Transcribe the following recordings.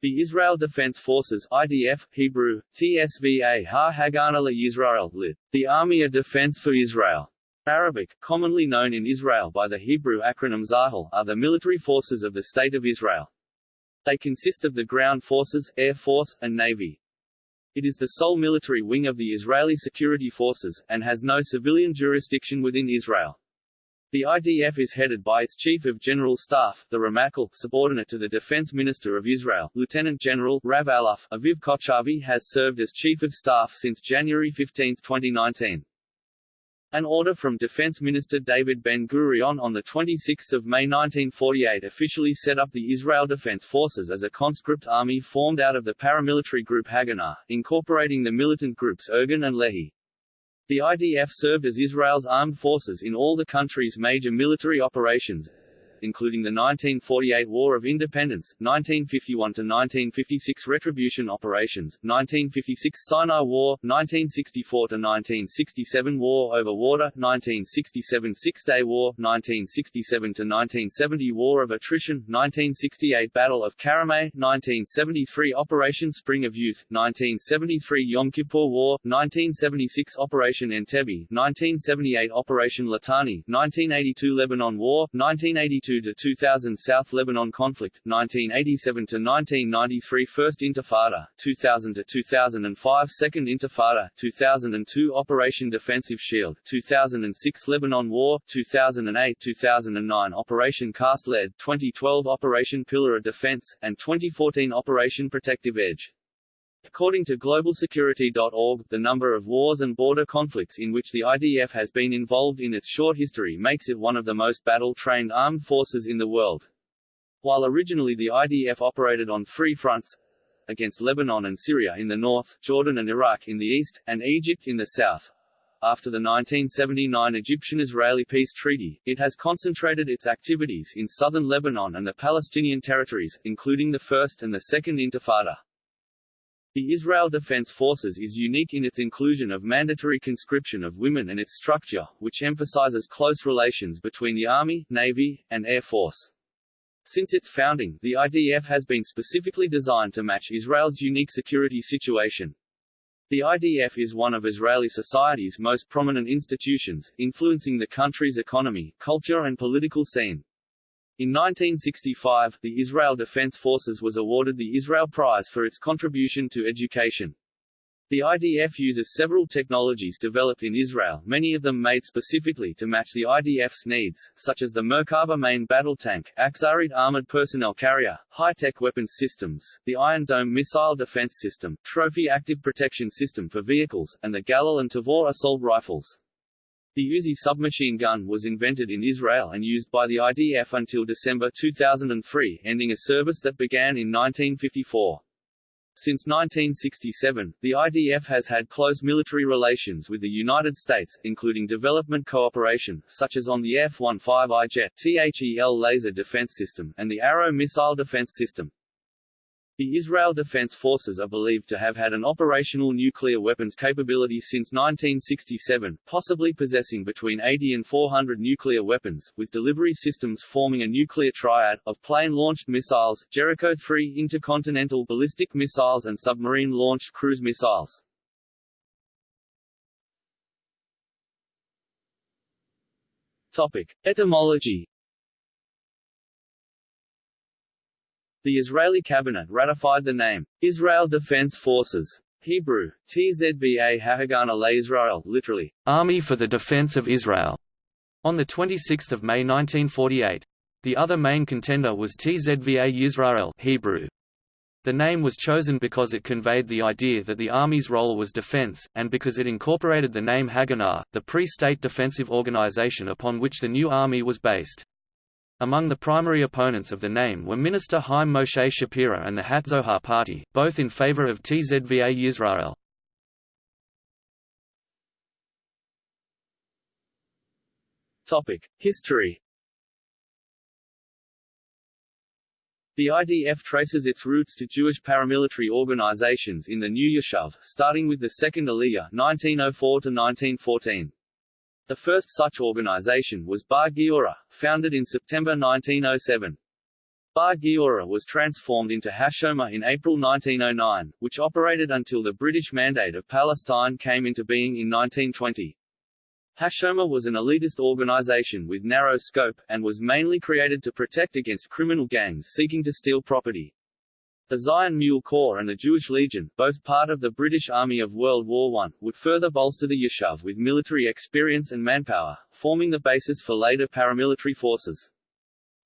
The Israel Defense Forces IDF, Hebrew, TSVA Ha Hagana la Yisrael lit. The Army of Defense for Israel. Arabic, commonly known in Israel by the Hebrew acronym Tzahal, are the military forces of the State of Israel. They consist of the ground forces, air force, and navy. It is the sole military wing of the Israeli security forces, and has no civilian jurisdiction within Israel. The IDF is headed by its Chief of General Staff, the Ramatkal, subordinate to the Defense Minister of Israel, Lieutenant General Rav-Aluf Aviv Kochavi has served as Chief of Staff since January 15, 2019. An order from Defense Minister David Ben-Gurion on 26 May 1948 officially set up the Israel Defense Forces as a conscript army formed out of the paramilitary group Haganah, incorporating the militant groups Irgun and Lehi. The IDF served as Israel's armed forces in all the country's major military operations, including the 1948 War of Independence, 1951–1956 Retribution Operations, 1956 Sinai War, 1964–1967 War over Water, 1967 Six-Day War, 1967–1970 War of Attrition, 1968 Battle of Karameh, 1973 Operation Spring of Youth, 1973 Yom Kippur War, 1976 Operation Entebbe, 1978 Operation Litani, 1982 Lebanon War, 1982 1982–2000 South Lebanon conflict, 1987–1993 First Intifada, 2000–2005 Second Intifada, 2002 Operation Defensive Shield, 2006 Lebanon War, 2008–2009 Operation Cast Lead, 2012 Operation Pillar of Defense, and 2014 Operation Protective Edge. According to GlobalSecurity.org, the number of wars and border conflicts in which the IDF has been involved in its short history makes it one of the most battle-trained armed forces in the world. While originally the IDF operated on three fronts, against Lebanon and Syria in the north, Jordan and Iraq in the east, and Egypt in the south. After the 1979 Egyptian-Israeli peace treaty, it has concentrated its activities in southern Lebanon and the Palestinian territories, including the First and the Second Intifada. The Israel Defense Forces is unique in its inclusion of mandatory conscription of women and its structure, which emphasizes close relations between the Army, Navy, and Air Force. Since its founding, the IDF has been specifically designed to match Israel's unique security situation. The IDF is one of Israeli society's most prominent institutions, influencing the country's economy, culture and political scene. In 1965, the Israel Defense Forces was awarded the Israel Prize for its contribution to education. The IDF uses several technologies developed in Israel, many of them made specifically to match the IDF's needs, such as the Merkava main battle tank, Achzarit armored personnel carrier, high-tech weapons systems, the Iron Dome missile defense system, Trophy active protection system for vehicles, and the Galil and Tavor assault rifles. The Uzi submachine gun was invented in Israel and used by the IDF until December 2003, ending a service that began in 1954. Since 1967, the IDF has had close military relations with the United States, including development cooperation, such as on the F-15I jet THEL laser defense system, and the Arrow missile defense system. The Israel Defense Forces are believed to have had an operational nuclear weapons capability since 1967, possibly possessing between 80 and 400 nuclear weapons, with delivery systems forming a nuclear triad, of plane-launched missiles, Jericho-3 intercontinental ballistic missiles and submarine-launched cruise missiles. Topic. Etymology The Israeli cabinet ratified the name, Israel Defense Forces, Hebrew, Tzva Hahagana Israel, literally, Army for the Defense of Israel, on 26 May 1948. The other main contender was Tzva Yisrael Hebrew. The name was chosen because it conveyed the idea that the Army's role was defense, and because it incorporated the name Haganah, the pre-state defensive organization upon which the new army was based. Among the primary opponents of the name were Minister Haim Moshe Shapira and the Hatzohar Party, both in favor of Tzva Yisrael. History The IDF traces its roots to Jewish paramilitary organizations in the New Yishuv, starting with the Second Aliyah 1904 1914. The first such organization was Bar Giora, founded in September 1907. Bar Giora was transformed into Hashomer in April 1909, which operated until the British Mandate of Palestine came into being in 1920. Hashomer was an elitist organization with narrow scope, and was mainly created to protect against criminal gangs seeking to steal property. The Zion Mule Corps and the Jewish Legion, both part of the British Army of World War I, would further bolster the Yishuv with military experience and manpower, forming the basis for later paramilitary forces.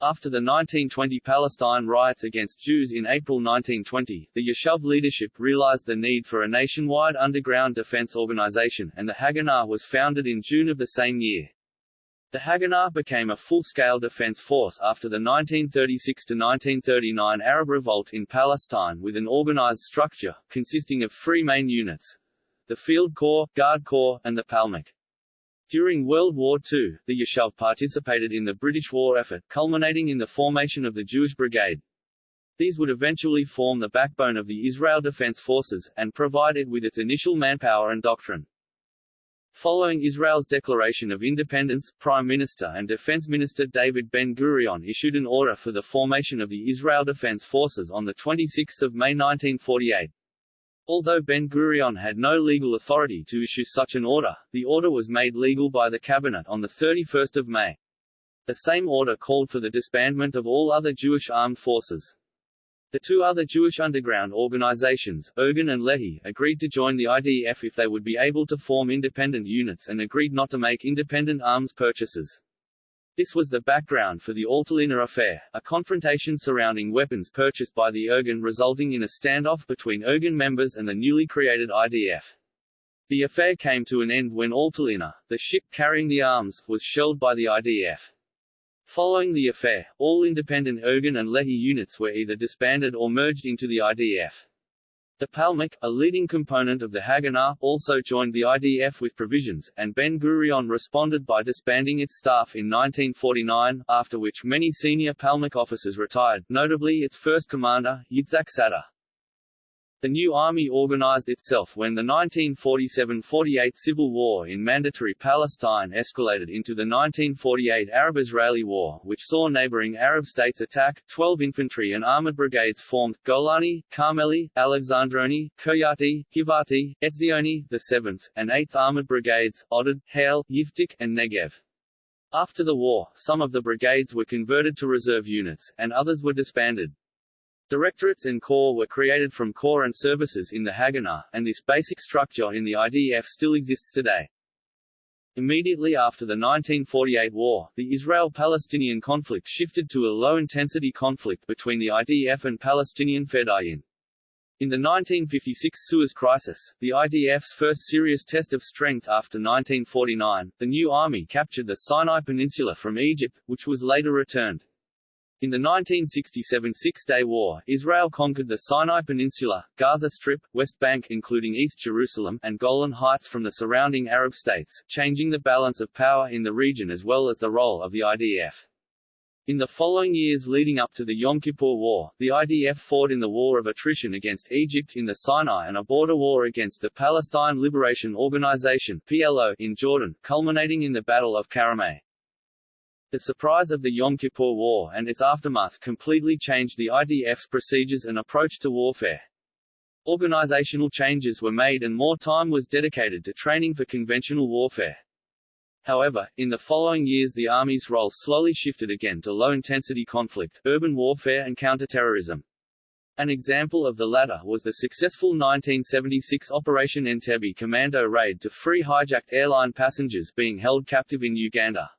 After the 1920 Palestine riots against Jews in April 1920, the Yishuv leadership realized the need for a nationwide underground defense organization, and the Haganah was founded in June of the same year. The Haganah became a full-scale defense force after the 1936–1939 Arab revolt in Palestine with an organized structure, consisting of three main units. The Field Corps, Guard Corps, and the Palmach. During World War II, the Yishuv participated in the British war effort, culminating in the formation of the Jewish Brigade. These would eventually form the backbone of the Israel Defense Forces, and provide it with its initial manpower and doctrine. Following Israel's declaration of independence, Prime Minister and Defense Minister David Ben-Gurion issued an order for the formation of the Israel Defense Forces on 26 May 1948. Although Ben-Gurion had no legal authority to issue such an order, the order was made legal by the cabinet on 31 May. The same order called for the disbandment of all other Jewish armed forces. The two other Jewish underground organizations, Irgun and Lehi, agreed to join the IDF if they would be able to form independent units and agreed not to make independent arms purchases. This was the background for the Altalena affair, a confrontation surrounding weapons purchased by the Irgun resulting in a standoff between Irgun members and the newly created IDF. The affair came to an end when Altalena, the ship carrying the arms, was shelled by the IDF. Following the affair, all independent Irgun and Lehi units were either disbanded or merged into the IDF. The Palmach, a leading component of the Haganah, also joined the IDF with provisions, and Ben-Gurion responded by disbanding its staff in 1949, after which many senior Palmach officers retired, notably its first commander, Yitzhak Sadeh. The new army organized itself when the 1947–48 civil war in Mandatory Palestine escalated into the 1948 Arab-Israeli War, which saw neighboring Arab states attack. Twelve infantry and armored brigades formed, Golani, Carmeli, Alexandroni, Kiryati, Givati, Etzioni, the 7th, and 8th Armored Brigades, Oded, Harel, Yiftach, and Negev. After the war, some of the brigades were converted to reserve units, and others were disbanded. Directorates and Corps were created from Corps and services in the Haganah, and this basic structure in the IDF still exists today. Immediately after the 1948 war, the Israel-Palestinian conflict shifted to a low-intensity conflict between the IDF and Palestinian Fedayeen. In the 1956 Suez Crisis, the IDF's first serious test of strength after 1949, the new army captured the Sinai Peninsula from Egypt, which was later returned. In the 1967 Six-Day War, Israel conquered the Sinai Peninsula, Gaza Strip, West Bank including East Jerusalem, and Golan Heights from the surrounding Arab states, changing the balance of power in the region as well as the role of the IDF. In the following years leading up to the Yom Kippur War, the IDF fought in the War of Attrition against Egypt in the Sinai and a border war against the Palestine Liberation Organization PLO in Jordan, culminating in the Battle of Karameh. The surprise of the Yom Kippur War and its aftermath completely changed the IDF's procedures and approach to warfare. Organizational changes were made and more time was dedicated to training for conventional warfare. However, in the following years the Army's role slowly shifted again to low-intensity conflict, urban warfare and counterterrorism. An example of the latter was the successful 1976 Operation Entebbe commando raid to free hijacked airline passengers being held captive in Uganda.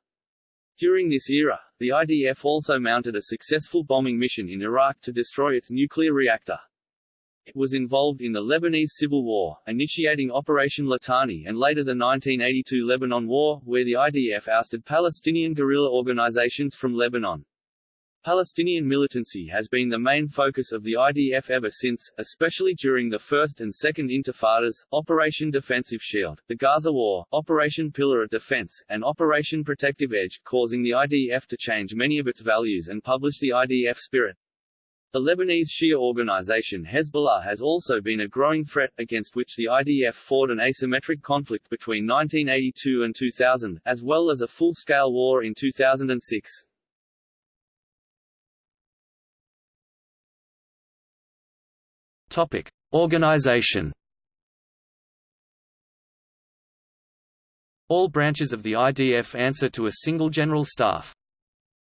During this era, the IDF also mounted a successful bombing mission in Iraq to destroy its nuclear reactor. It was involved in the Lebanese Civil War, initiating Operation Litani and later the 1982 Lebanon War, where the IDF ousted Palestinian guerrilla organizations from Lebanon. Palestinian militancy has been the main focus of the IDF ever since, especially during the First and Second Intifadas, Operation Defensive Shield, the Gaza War, Operation Pillar of Defense, and Operation Protective Edge, causing the IDF to change many of its values and publish the IDF spirit. The Lebanese Shia organization Hezbollah has also been a growing threat, against which the IDF fought an asymmetric conflict between 1982 and 2000, as well as a full-scale war in 2006. Topic: Organization. All branches of the IDF answer to a single General Staff.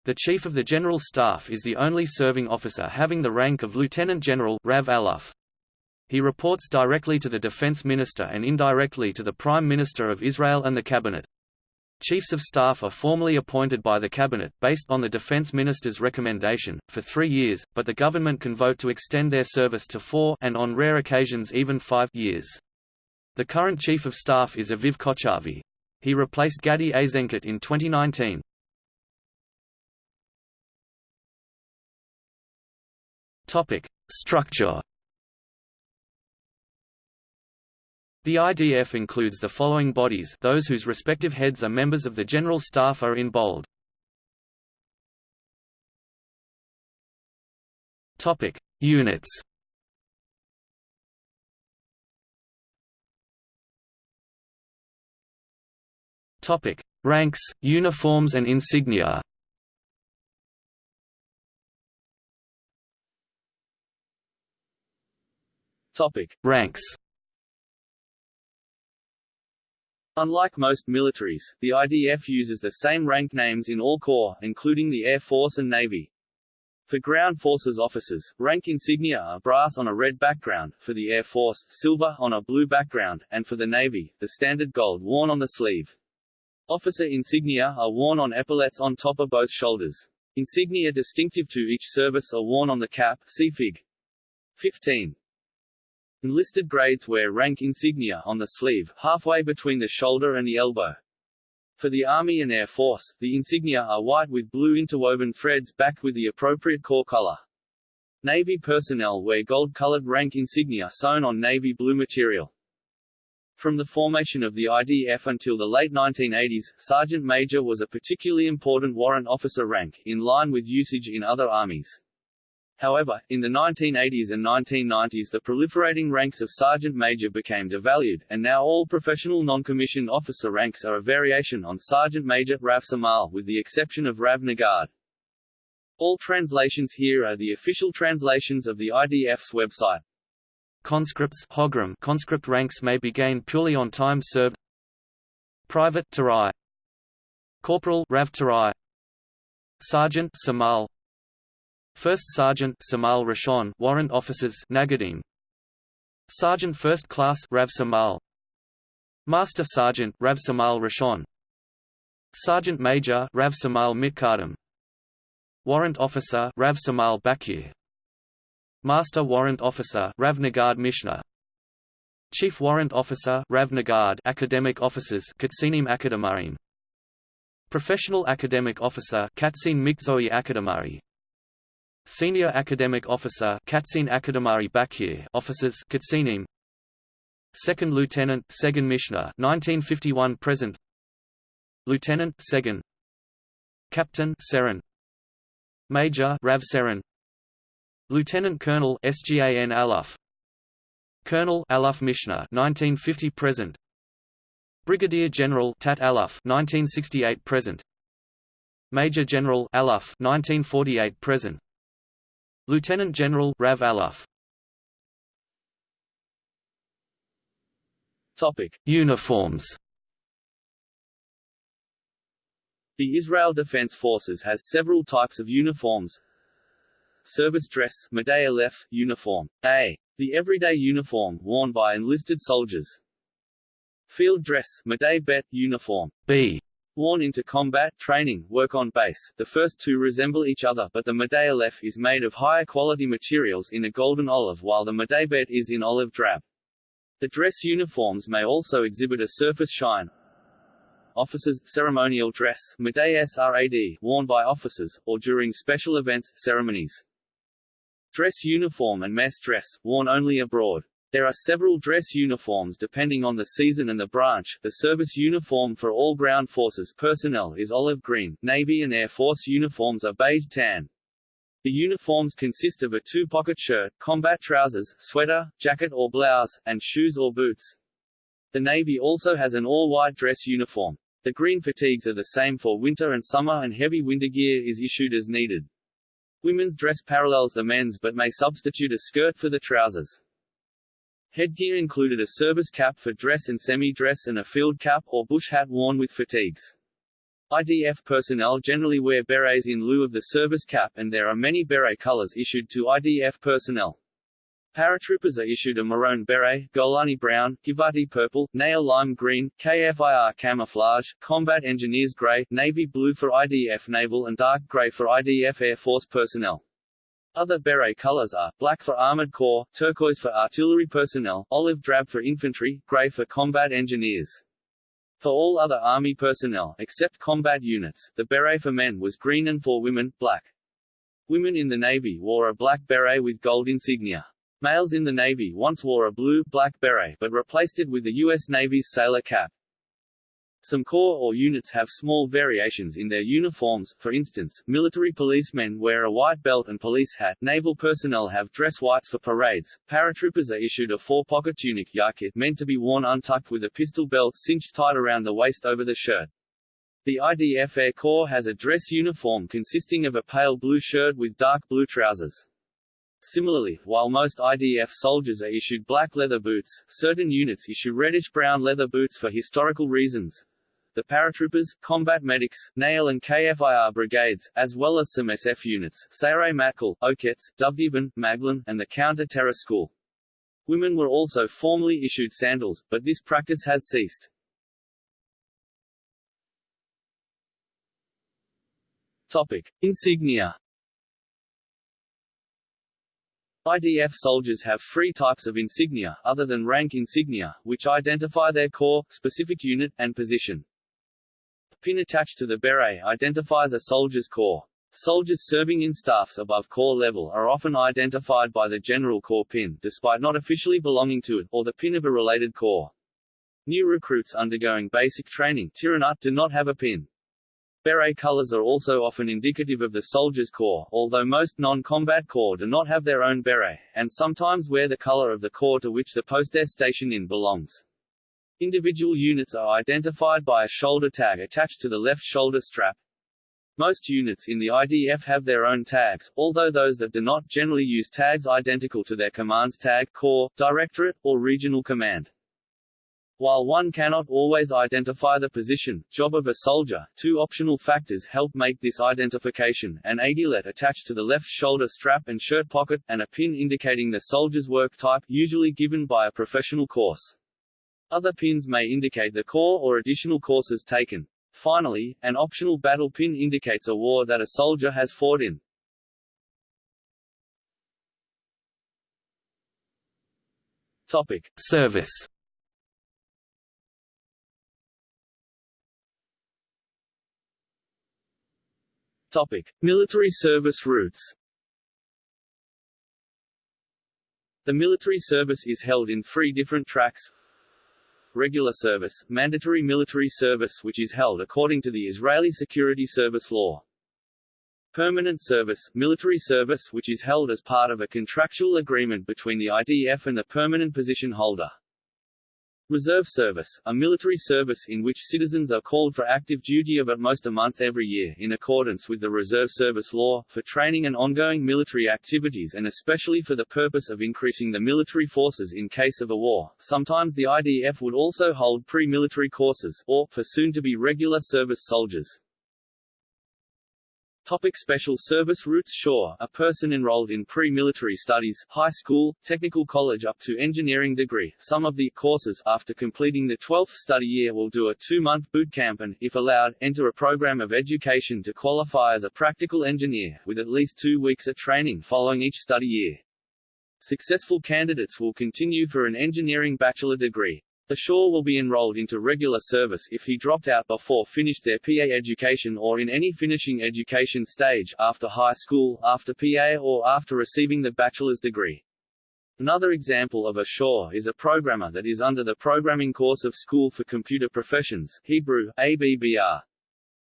The Chief of the General Staff is the only serving officer having the rank of Lieutenant General Rav Aluf. He reports directly to the Defense Minister and indirectly to the Prime Minister of Israel and the Cabinet. Chiefs of Staff are formally appointed by the Cabinet, based on the Defense Minister's recommendation, for three years, but the government can vote to extend their service to four and on rare occasions even five years. The current Chief of Staff is Aviv Kochavi. He replaced Gadi Eisenkot in 2019. Structure The IDF includes the following bodies those whose respective heads are members of the General Staff are in bold. Topic: Units Topic: Ranks, uniforms and insignia. Topic: Ranks. Unlike most militaries, the IDF uses the same rank names in all corps, including the Air Force and Navy. For ground forces officers, rank insignia are brass on a red background, for the Air Force, silver on a blue background, and for the Navy, the standard gold worn on the sleeve. Officer insignia are worn on epaulets on top of both shoulders. Insignia distinctive to each service are worn on the cap see Fig. 15. Enlisted grades wear rank insignia on the sleeve, halfway between the shoulder and the elbow. For the Army and Air Force, the insignia are white with blue interwoven threads backed with the appropriate corps color. Navy personnel wear gold-colored rank insignia sewn on navy blue material. From the formation of the IDF until the late 1980s, Sergeant Major was a particularly important warrant officer rank, in line with usage in other armies. However, in the 1980s and 1990s the proliferating ranks of sergeant major became devalued, and now all professional non-commissioned officer ranks are a variation on sergeant major Rav Samal with the exception of Rav Nagad. All translations here are the official translations of the IDF's website. Conscripts Hogram conscript ranks may be gained purely on time served Private Tarai Corporal Rav Tarai Sergeant Samal First Sergeant Samal Rishon Warrant Officers Nagadim Sergeant First Class Rav Samal. Master Sergeant Rav Samal Rishon Sergeant Major Rav Samal Mitkadim Warrant Officer Rav Samal Bakir. Master Warrant Officer Rav Nagad Mishnah Chief Warrant Officer Rav Nagad Academic Officers Katsinim Akademarim Professional Academic Officer Katsin Mikzoi Akademari Senior Academic Officer Katsin Akademari Bakir Officers Katsinim. Second Lieutenant Segan Mishnah 1951 present. Lieutenant Segan. Captain Seren. Major Rav Seren. Lieutenant Colonel SGAN Aluf Colonel Aluf Mishnah 1950 present. Brigadier General Tat Aluf 1968 present. Major General Aluf 1948 present Lieutenant General Rav Aluf. Topic: Uniforms. The Israel Defense Forces has several types of uniforms. Service dress Madei Aleph, uniform A. The everyday uniform worn by enlisted soldiers. Field dress Madei Bet, uniform B worn into combat, training, work on base. The first two resemble each other but the Madei Aleph is made of higher quality materials in a golden olive while the Madei Bet is in olive drab. The dress uniforms may also exhibit a surface shine. Officers, ceremonial dress Srad, worn by officers, or during special events, ceremonies. Dress uniform and mess dress, worn only abroad. There are several dress uniforms depending on the season and the branch. The service uniform for all ground forces personnel is olive green, Navy and Air Force uniforms are beige tan. The uniforms consist of a two-pocket shirt, combat trousers, sweater, jacket or blouse, and shoes or boots. The Navy also has an all-white dress uniform. The green fatigues are the same for winter and summer and heavy winter gear is issued as needed. Women's dress parallels the men's but may substitute a skirt for the trousers. Headgear included a service cap for dress and semi-dress and a field cap or bush hat worn with fatigues. IDF personnel generally wear berets in lieu of the service cap and there are many beret colors issued to IDF personnel. Paratroopers are issued a maroon beret, Golani brown, Givati purple, Nahal lime green, KFIR camouflage, combat engineers gray, navy blue for IDF naval and dark gray for IDF Air Force personnel. Other beret colors are, black for armored corps, turquoise for artillery personnel, olive drab for infantry, gray for combat engineers. For all other Army personnel, except combat units, the beret for men was green and for women, black. Women in the Navy wore a black beret with gold insignia. Males in the Navy once wore a blue-black beret but replaced it with the U.S. Navy's sailor cap. Some corps or units have small variations in their uniforms, for instance, military policemen wear a white belt and police hat, naval personnel have dress whites for parades, paratroopers are issued a four-pocket tunic yakit meant to be worn untucked with a pistol belt cinched tight around the waist over the shirt. The IDF Air Corps has a dress uniform consisting of a pale blue shirt with dark blue trousers. Similarly, while most IDF soldiers are issued black leather boots, certain units issue reddish-brown leather boots for historical reasons. The paratroopers, combat medics, Nahal and KFIR brigades, as well as some SF units, Sayeret Matkal, Oketz, Duvdevan, Maglan, and the Counter-Terror School. Women were also formally issued sandals, but this practice has ceased. Topic. Insignia IDF soldiers have three types of insignia, other than rank insignia, which identify their corps, specific unit, and position. Pin attached to the beret identifies a soldier's corps. Soldiers serving in staffs above corps level are often identified by the General Corps pin, despite not officially belonging to it, or the pin of a related corps. New recruits undergoing basic training do not have a pin. Beret colors are also often indicative of the soldier's corps, although most non-combat corps do not have their own beret, and sometimes wear the color of the corps to which the post station in belongs. Individual units are identified by a shoulder tag attached to the left shoulder strap. Most units in the IDF have their own tags, although those that do not generally use tags identical to their command's tag, corps, directorate, or regional command. While one cannot always identify the position, job of a soldier, two optional factors help make this identification, an aiguillet attached to the left shoulder strap and shirt pocket, and a pin indicating the soldier's work type, usually given by a professional course. Other pins may indicate the corps or additional courses taken. Finally, an optional battle pin indicates a war that a soldier has fought in. Topic. Service Topic: Military service routes. The military service is held in three different tracks. Regular service, mandatory military service which is held according to the Israeli Security Service law. Permanent service, military service which is held as part of a contractual agreement between the IDF and the permanent position holder. Reserve Service, a military service in which citizens are called for active duty of at most a month every year in accordance with the Reserve Service law, for training and ongoing military activities and especially for the purpose of increasing the military forces in case of a war. Sometimes the IDF would also hold pre-military courses, or, for soon-to-be regular service soldiers. Topic special service routes SHORE, a person enrolled in pre-military studies, high school, technical college up to engineering degree. Some of the courses after completing the 12th study year will do a two-month boot camp and, if allowed, enter a program of education to qualify as a practical engineer, with at least two weeks of training following each study year. Successful candidates will continue for an engineering bachelor degree. The Shore will be enrolled into regular service if he dropped out before finished their PA education or in any finishing education stage, after high school, after PA or after receiving the bachelor's degree. Another example of a Shore is a programmer that is under the programming course of School for Computer Professions, Hebrew, ABBR.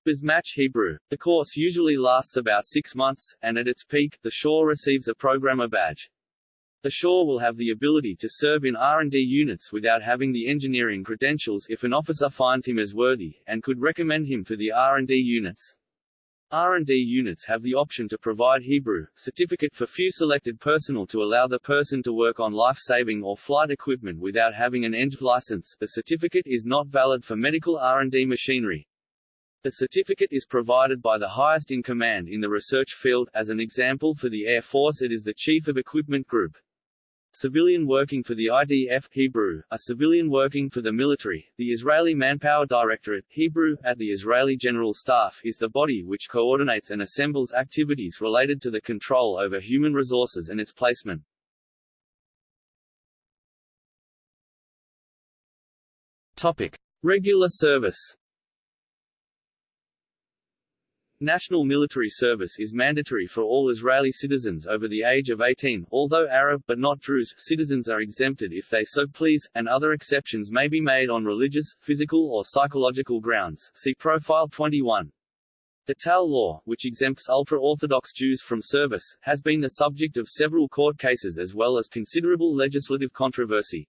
Basmach Hebrew. The course usually lasts about six months, and at its peak, the Shore receives a programmer badge. The Shore will have the ability to serve in R&D units without having the engineering credentials if an officer finds him as worthy, and could recommend him for the R&D units. R&D units have the option to provide Hebrew certificate for few selected personnel to allow the person to work on life-saving or flight equipment without having an ENG license. The certificate is not valid for medical R&D machinery. The certificate is provided by the highest in command in the research field, as an example for the Air Force it is the Chief of Equipment Group. Civilian working for the IDF Hebrew, a civilian working for the military, the Israeli Manpower Directorate Hebrew, at the Israeli General Staff is the body which coordinates and assembles activities related to the control over human resources and its placement. Topic. Regular service National military service is mandatory for all Israeli citizens over the age of 18, although Arab but not Druze citizens are exempted if they so please, and other exceptions may be made on religious, physical or psychological grounds. See Profile 21. The Tal law, which exempts ultra-Orthodox Jews from service, has been the subject of several court cases as well as considerable legislative controversy.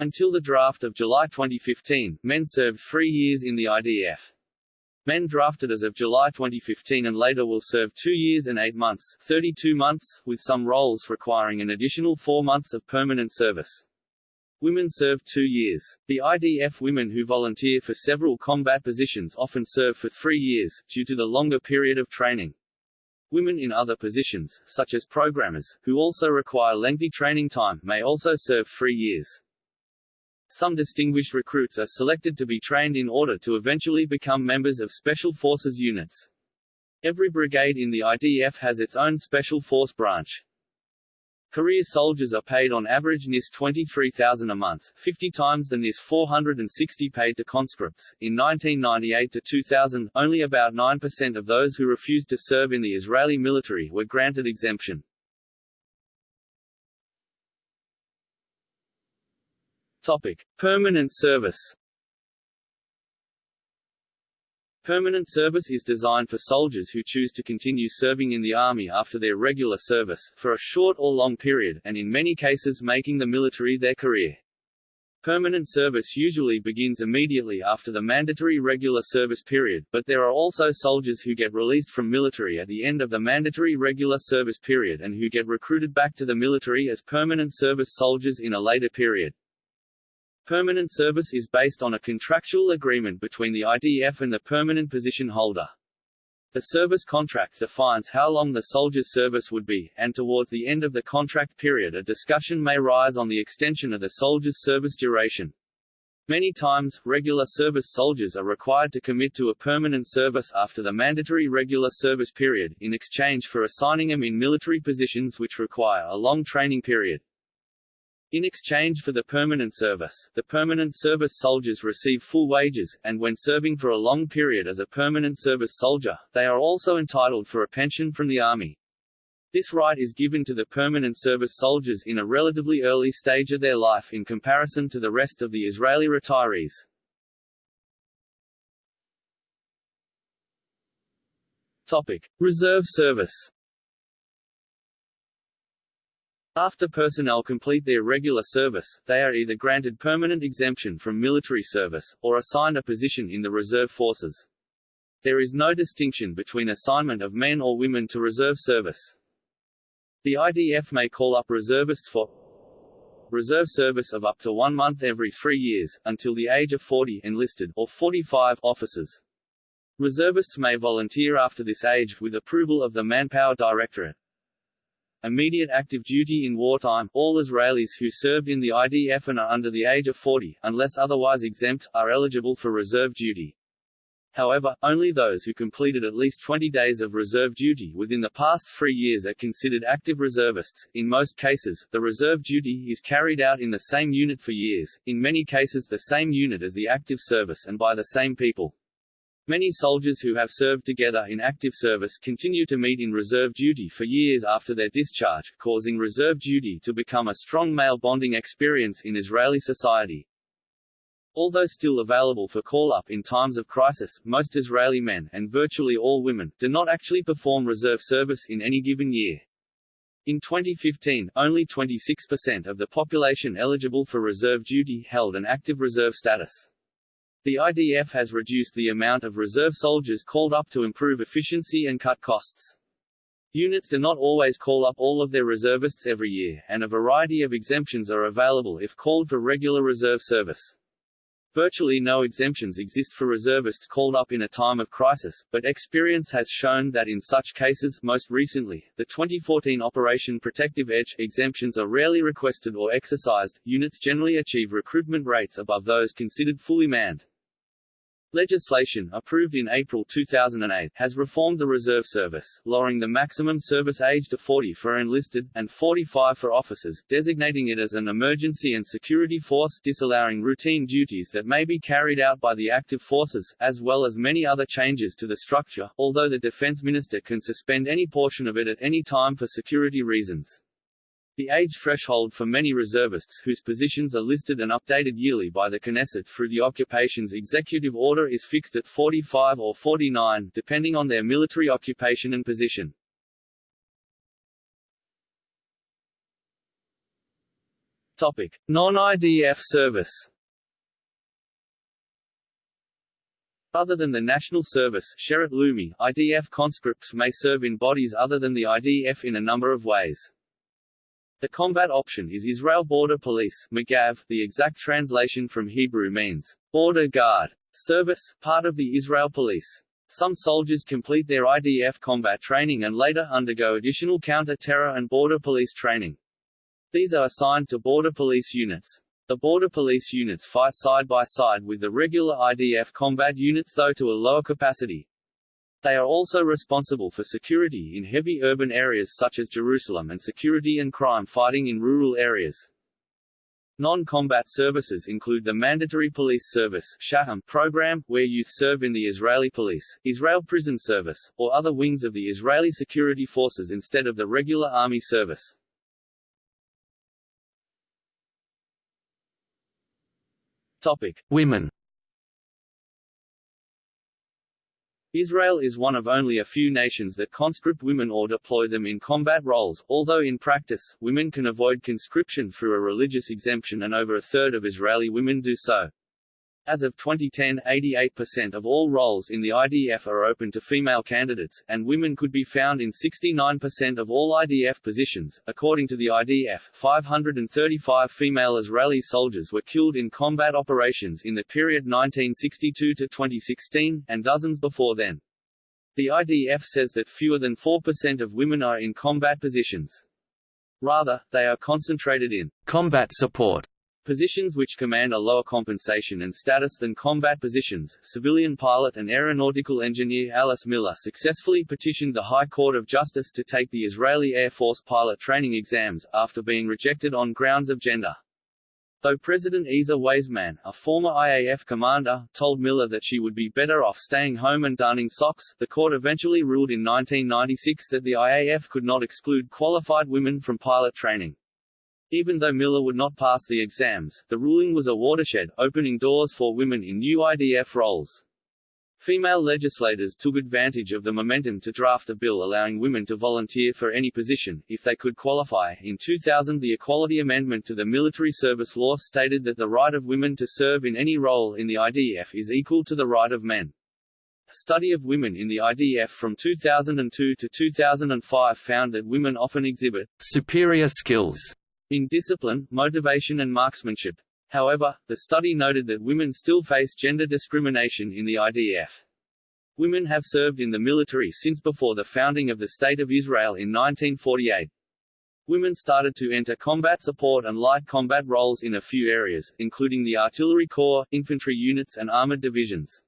Until the draft of July 2015, men served three years in the IDF. Men drafted as of July 2015 and later will serve two years and eight months 32 months, with some roles requiring an additional four months of permanent service. Women serve two years. The IDF women who volunteer for several combat positions often serve for three years, due to the longer period of training. Women in other positions, such as programmers, who also require lengthy training time, may also serve three years. Some distinguished recruits are selected to be trained in order to eventually become members of Special Forces units. Every brigade in the IDF has its own Special Force branch. Career soldiers are paid on average NIS 23,000 a month, 50 times the NIS 460 paid to conscripts. In 1998 to 2000, only about 9% of those who refused to serve in the Israeli military were granted exemption. Topic: Permanent service. Permanent service is designed for soldiers who choose to continue serving in the Army after their regular service, for a short or long period, and in many cases making the military their career. Permanent service usually begins immediately after the mandatory regular service period, but there are also soldiers who get released from military at the end of the mandatory regular service period and who get recruited back to the military as permanent service soldiers in a later period. Permanent service is based on a contractual agreement between the IDF and the permanent position holder. The service contract defines how long the soldier's service would be, and towards the end of the contract period a discussion may rise on the extension of the soldier's service duration. Many times, regular service soldiers are required to commit to a permanent service after the mandatory regular service period, in exchange for assigning them in military positions which require a long training period. In exchange for the permanent service, the permanent service soldiers receive full wages, and when serving for a long period as a permanent service soldier, they are also entitled for a pension from the Army. This right is given to the permanent service soldiers in a relatively early stage of their life in comparison to the rest of the Israeli retirees. Topic. Reserve service After personnel complete their regular service, they are either granted permanent exemption from military service, or assigned a position in the reserve forces. There is no distinction between assignment of men or women to reserve service. The IDF may call up reservists for reserve service of up to one month every three years, until the age of 40 enlisted, or 45 officers. Reservists may volunteer after this age, with approval of the Manpower Directorate. Immediate active duty in wartime, all Israelis who served in the IDF and are under the age of 40, unless otherwise exempt, are eligible for reserve duty. However, only those who completed at least 20 days of reserve duty within the past three years are considered active reservists. In most cases, the reserve duty is carried out in the same unit for years, in many cases the same unit as the active service and by the same people. Many soldiers who have served together in active service continue to meet in reserve duty for years after their discharge, causing reserve duty to become a strong male bonding experience in Israeli society. Although still available for call-up in times of crisis, most Israeli men, and virtually all women, do not actually perform reserve service in any given year. In 2015, only 26% of the population eligible for reserve duty held an active reserve status. The IDF has reduced the amount of reserve soldiers called up to improve efficiency and cut costs. Units do not always call up all of their reservists every year, and a variety of exemptions are available if called for regular reserve service. Virtually no exemptions exist for reservists called up in a time of crisis, but experience has shown that in such cases most recently, the 2014 Operation Protective Edge exemptions are rarely requested or exercised, units generally achieve recruitment rates above those considered fully manned. Legislation, approved in April 2008, has reformed the reserve service, lowering the maximum service age to 40 for enlisted, and 45 for officers, designating it as an emergency and security force, disallowing routine duties that may be carried out by the active forces, as well as many other changes to the structure, although the defense minister can suspend any portion of it at any time for security reasons. The age threshold for many reservists whose positions are listed and updated yearly by the Knesset through the occupation's executive order is fixed at 45 or 49, depending on their military occupation and position. Topic: Non-IDF service. Other than the National Service Sherut Leumi, IDF conscripts may serve in bodies other than the IDF in a number of ways. The combat option is Israel Border Police Magav. The exact translation from Hebrew means, border guard service, part of the Israel Police. Some soldiers complete their IDF combat training and later undergo additional counter-terror and border police training. These are assigned to border police units. The border police units fight side by side with the regular IDF combat units though to a lower capacity. They are also responsible for security in heavy urban areas such as Jerusalem and security and crime fighting in rural areas. Non-combat services include the Mandatory Police Service Shaham program, where youth serve in the Israeli police, Israel Prison Service, or other wings of the Israeli security forces instead of the regular army service. Topic. Women Israel is one of only a few nations that conscript women or deploy them in combat roles, although in practice, women can avoid conscription through a religious exemption and over a third of Israeli women do so. As of 2010, 88% of all roles in the IDF are open to female candidates, and women could be found in 69% of all IDF positions. According to the IDF, 535 female Israeli soldiers were killed in combat operations in the period 1962 to 2016, and dozens before then. The IDF says that fewer than 4% of women are in combat positions. Rather, they are concentrated in combat support Positions which command a lower compensation and status than combat positions, civilian pilot and aeronautical engineer Alice Miller successfully petitioned the High Court of Justice to take the Israeli Air Force pilot training exams, after being rejected on grounds of gender. Though President Ezer Weizman, a former IAF commander, told Miller that she would be better off staying home and darning socks, the court eventually ruled in 1996 that the IAF could not exclude qualified women from pilot training. Even though Miller would not pass the exams, the ruling was a watershed, opening doors for women in new IDF roles. Female legislators took advantage of the momentum to draft a bill allowing women to volunteer for any position, if they could qualify. In 2000 the Equality Amendment to the Military Service Law stated that the right of women to serve in any role in the IDF is equal to the right of men. A study of women in the IDF from 2002 to 2005 found that women often exhibit superior skills in discipline, motivation and marksmanship. However, the study noted that women still face gender discrimination in the IDF. Women have served in the military since before the founding of the State of Israel in 1948. Women started to enter combat support and light combat roles in a few areas, including the artillery corps, infantry units and armored divisions.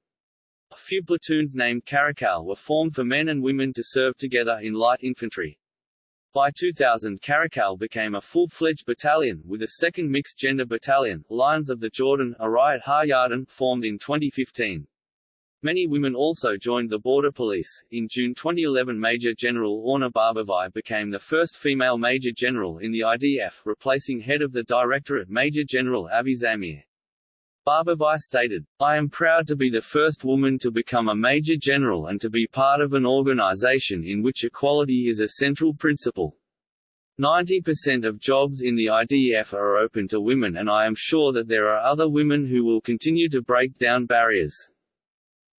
A few platoons named Caracal were formed for men and women to serve together in light infantry. By 2000 Caracal became a full-fledged battalion, with a second mixed-gender battalion, Lions of the Jordan, Arayat Ha-Yarden, formed in 2015. Many women also joined the Border Police. In June 2011 Major General Orna Barbivai became the first female Major General in the IDF, replacing head of the Directorate Major General Avi Zamir. Barbivai stated, I am proud to be the first woman to become a major general and to be part of an organization in which equality is a central principle. 90% of jobs in the IDF are open to women and I am sure that there are other women who will continue to break down barriers.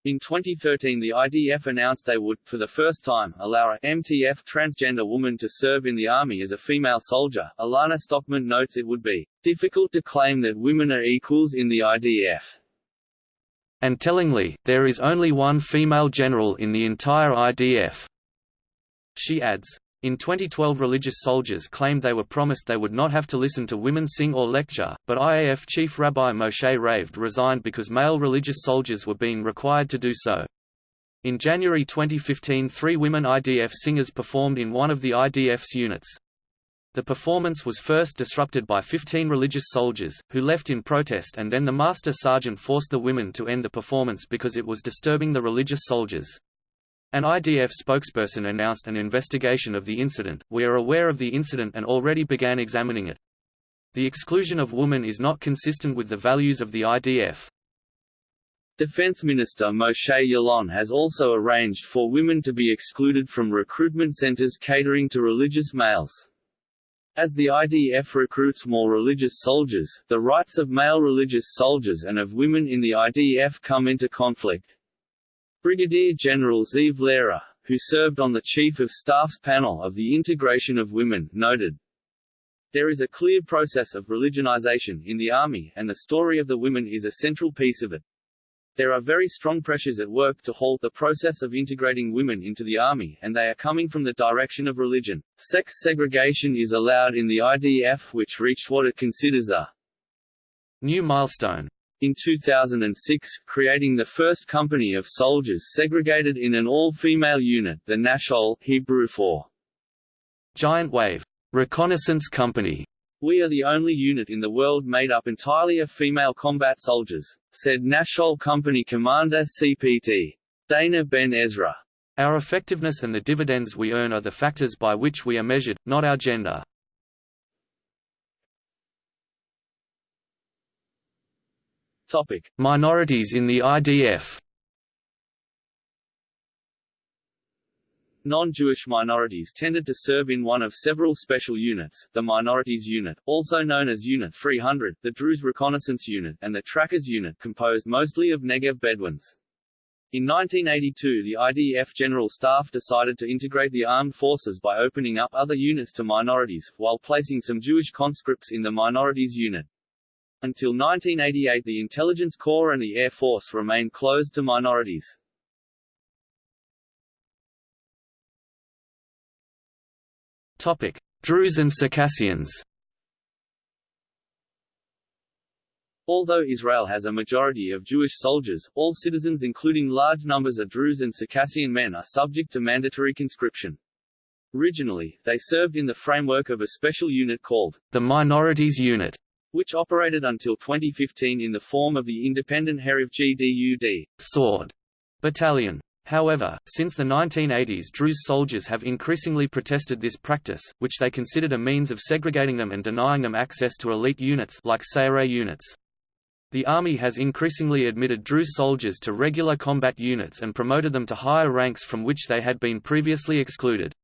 In 2013 the IDF announced they would, for the first time, allow a MTF transgender woman to serve in the Army as a female soldier. Alana Stockman notes it would be difficult to claim that women are equals in the IDF. And tellingly, there is only one female general in the entire IDF. She adds, in 2012 religious soldiers claimed they were promised they would not have to listen to women sing or lecture, but IAF Chief Rabbi Moshe Raved resigned because male religious soldiers were being required to do so. In January 2015 three women IDF singers performed in one of the IDF's units. The performance was first disrupted by 15 religious soldiers, who left in protest and then the master sergeant forced the women to end the performance because it was disturbing the religious soldiers. An IDF spokesperson announced an investigation of the incident, we are aware of the incident and already began examining it. The exclusion of women is not consistent with the values of the IDF. Defense Minister Moshe Yaalon has also arranged for women to be excluded from recruitment centers catering to religious males. As the IDF recruits more religious soldiers, the rights of male religious soldiers and of women in the IDF come into conflict. Brigadier General Zeev Lehrer, who served on the Chief of Staff's panel of the integration of women, noted, There is a clear process of religionization in the Army, and the story of the women is a central piece of it. There are very strong pressures at work to halt the process of integrating women into the Army, and they are coming from the direction of religion. Sex segregation is allowed in the IDF which reached what it considers a new milestone in 2006, creating the first company of soldiers segregated in an all-female unit the Nachshol Hebrew for Giant Wave Reconnaissance Company. We are the only unit in the world made up entirely of female combat soldiers, said Nachshol Company Commander CPT. Dana Ben Ezra. Our effectiveness and the dividends we earn are the factors by which we are measured, not our gender. Topic: Minorities in the IDF. Non-Jewish minorities tended to serve in one of several special units, the Minorities Unit, also known as Unit 300, the Druze Reconnaissance Unit, and the Trackers Unit composed mostly of Negev Bedouins. In 1982 the IDF General Staff decided to integrate the armed forces by opening up other units to minorities, while placing some Jewish conscripts in the Minorities Unit. Until 1988 the Intelligence Corps and the Air Force remained closed to minorities. Topic: Druze and Circassians. Although Israel has a majority of Jewish soldiers, all citizens including large numbers of Druze and Circassian men are subject to mandatory conscription. Originally, they served in the framework of a special unit called the Minorities Unit, which operated until 2015 in the form of the independent Herev GDUD sword battalion. However, since the 1980s Druze soldiers have increasingly protested this practice, which they considered a means of segregating them and denying them access to elite units like Sayeret units. The Army has increasingly admitted Druze soldiers to regular combat units and promoted them to higher ranks from which they had been previously excluded.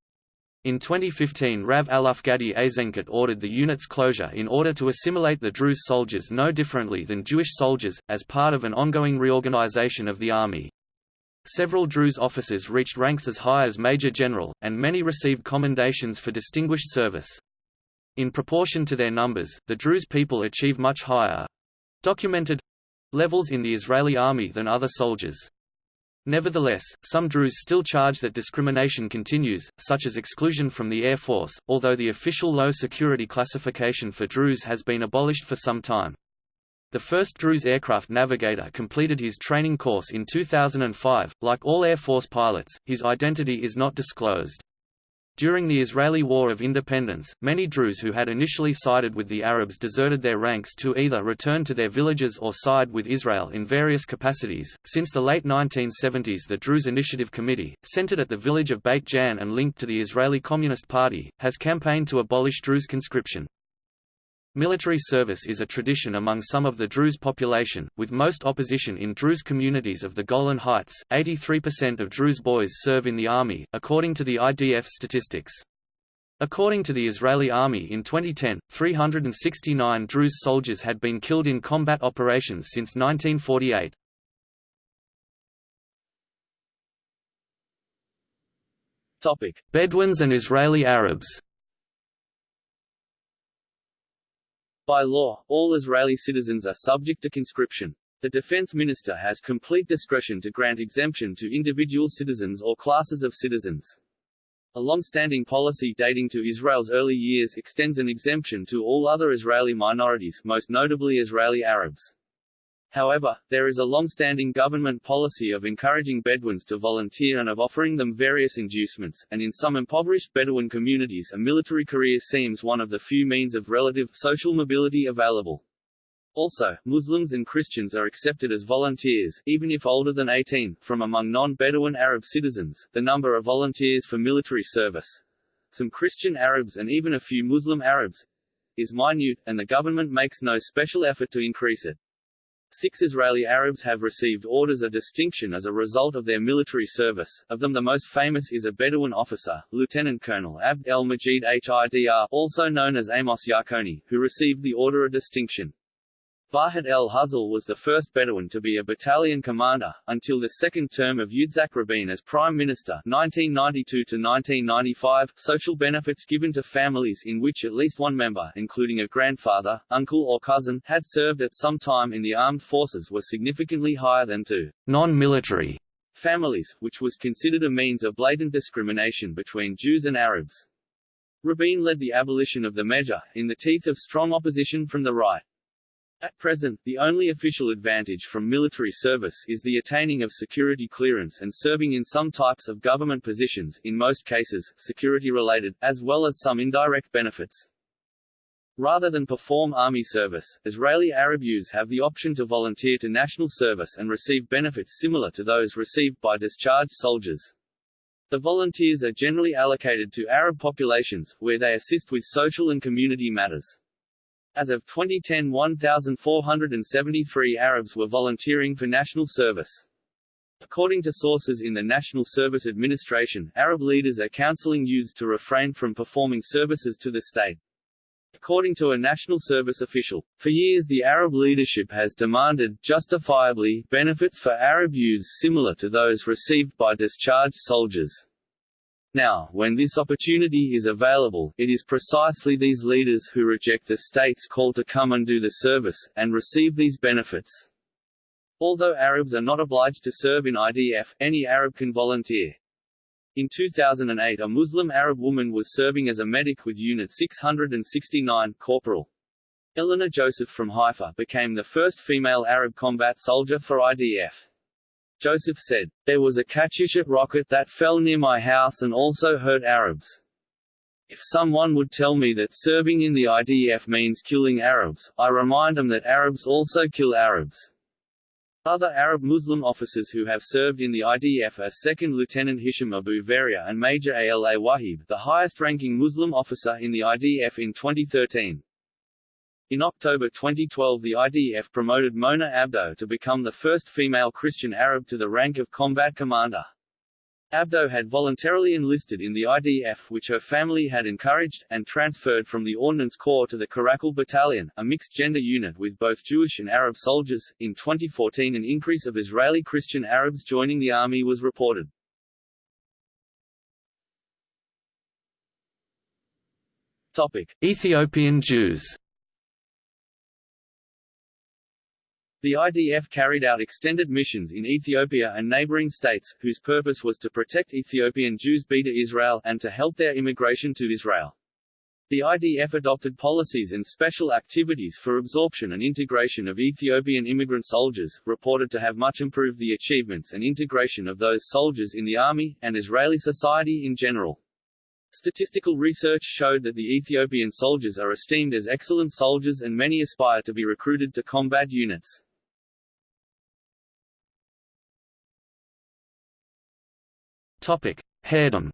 In 2015 Rav Aluf Gadi Eisenkot ordered the unit's closure in order to assimilate the Druze soldiers no differently than Jewish soldiers, as part of an ongoing reorganization of the army. Several Druze officers reached ranks as high as Major General, and many received commendations for distinguished service. In proportion to their numbers, the Druze people achieve much higher documented levels in the Israeli army than other soldiers. Nevertheless, some Druze still charge that discrimination continues, such as exclusion from the Air Force, although the official low security classification for Druze has been abolished for some time. The first Druze aircraft navigator completed his training course in 2005. Like all Air Force pilots, his identity is not disclosed. During the Israeli War of Independence, many Druze who had initially sided with the Arabs deserted their ranks to either return to their villages or side with Israel in various capacities. Since the late 1970s, the Druze Initiative Committee, centered at the village of Beit Jan and linked to the Israeli Communist Party, has campaigned to abolish Druze conscription. Military service is a tradition among some of the Druze population, with most opposition in Druze communities of the Golan Heights. 83% of Druze boys serve in the army, according to the IDF statistics. According to the Israeli Army in 2010, 369 Druze soldiers had been killed in combat operations since 1948. Topic: Bedouins and Israeli Arabs. By law, all Israeli citizens are subject to conscription. The defense minister has complete discretion to grant exemption to individual citizens or classes of citizens. A long-standing policy dating to Israel's early years extends an exemption to all other Israeli minorities, most notably Israeli Arabs. However, there is a long-standing government policy of encouraging Bedouins to volunteer and of offering them various inducements, and in some impoverished Bedouin communities a military career seems one of the few means of relative, social mobility available. Also, Muslims and Christians are accepted as volunteers, even if older than 18, from among non-Bedouin Arab citizens, the number of volunteers for military service. Some Christian Arabs and even a few Muslim Arabs is minute, and the government makes no special effort to increase it. Six Israeli Arabs have received orders of distinction as a result of their military service, of them the most famous is a Bedouin officer, Lieutenant Colonel Abd el-Majid Hidr also known as Amos Yarkoni, who received the Order of Distinction. Farhat el-Huzal was the first Bedouin to be a battalion commander, until the second term of Yitzhak Rabin as Prime Minister 1992–1995, social benefits given to families in which at least one member including a grandfather, uncle or cousin had served at some time in the armed forces were significantly higher than to non-military families, which was considered a means of blatant discrimination between Jews and Arabs. Rabin led the abolition of the measure, in the teeth of strong opposition from the right. At present, the only official advantage from military service is the attaining of security clearance and serving in some types of government positions in most cases, security-related, as well as some indirect benefits. Rather than perform army service, Israeli Arab youths have the option to volunteer to national service and receive benefits similar to those received by discharged soldiers. The volunteers are generally allocated to Arab populations, where they assist with social and community matters. As of 2010 1,473 Arabs were volunteering for national service. According to sources in the National Service Administration, Arab leaders are counseling youths to refrain from performing services to the state. According to a national service official, for years the Arab leadership has demanded, justifiably, benefits for Arab youths similar to those received by discharged soldiers. Now, when this opportunity is available, it is precisely these leaders who reject the state's call to come and do the service, and receive these benefits. Although Arabs are not obliged to serve in IDF, any Arab can volunteer. In 2008 a Muslim Arab woman was serving as a medic with Unit 669, Corporal. Eleanor Joseph from Haifa became the first female Arab combat soldier for IDF. Joseph said, There was a Katyusha rocket that fell near my house and also hurt Arabs. If someone would tell me that serving in the IDF means killing Arabs, I remind them that Arabs also kill Arabs. Other Arab Muslim officers who have served in the IDF are 2nd Lieutenant Hisham Abu Veria and Major Ala Wahib, the highest-ranking Muslim officer in the IDF in 2013. In October 2012 the IDF promoted Mona Abdo to become the first female Christian Arab to the rank of combat commander. Abdo had voluntarily enlisted in the IDF which her family had encouraged, and transferred from the Ordnance Corps to the Caracal Battalion, a mixed-gender unit with both Jewish and Arab soldiers. In 2014 an increase of Israeli Christian Arabs joining the army was reported. Topic. Ethiopian Jews The IDF carried out extended missions in Ethiopia and neighboring states, whose purpose was to protect Ethiopian Jews Beta Israel and to help their immigration to Israel. The IDF adopted policies and special activities for absorption and integration of Ethiopian immigrant soldiers, reported to have much improved the achievements and integration of those soldiers in the army, and Israeli society in general. Statistical research showed that the Ethiopian soldiers are esteemed as excellent soldiers and many aspire to be recruited to combat units. Topic: Haredim.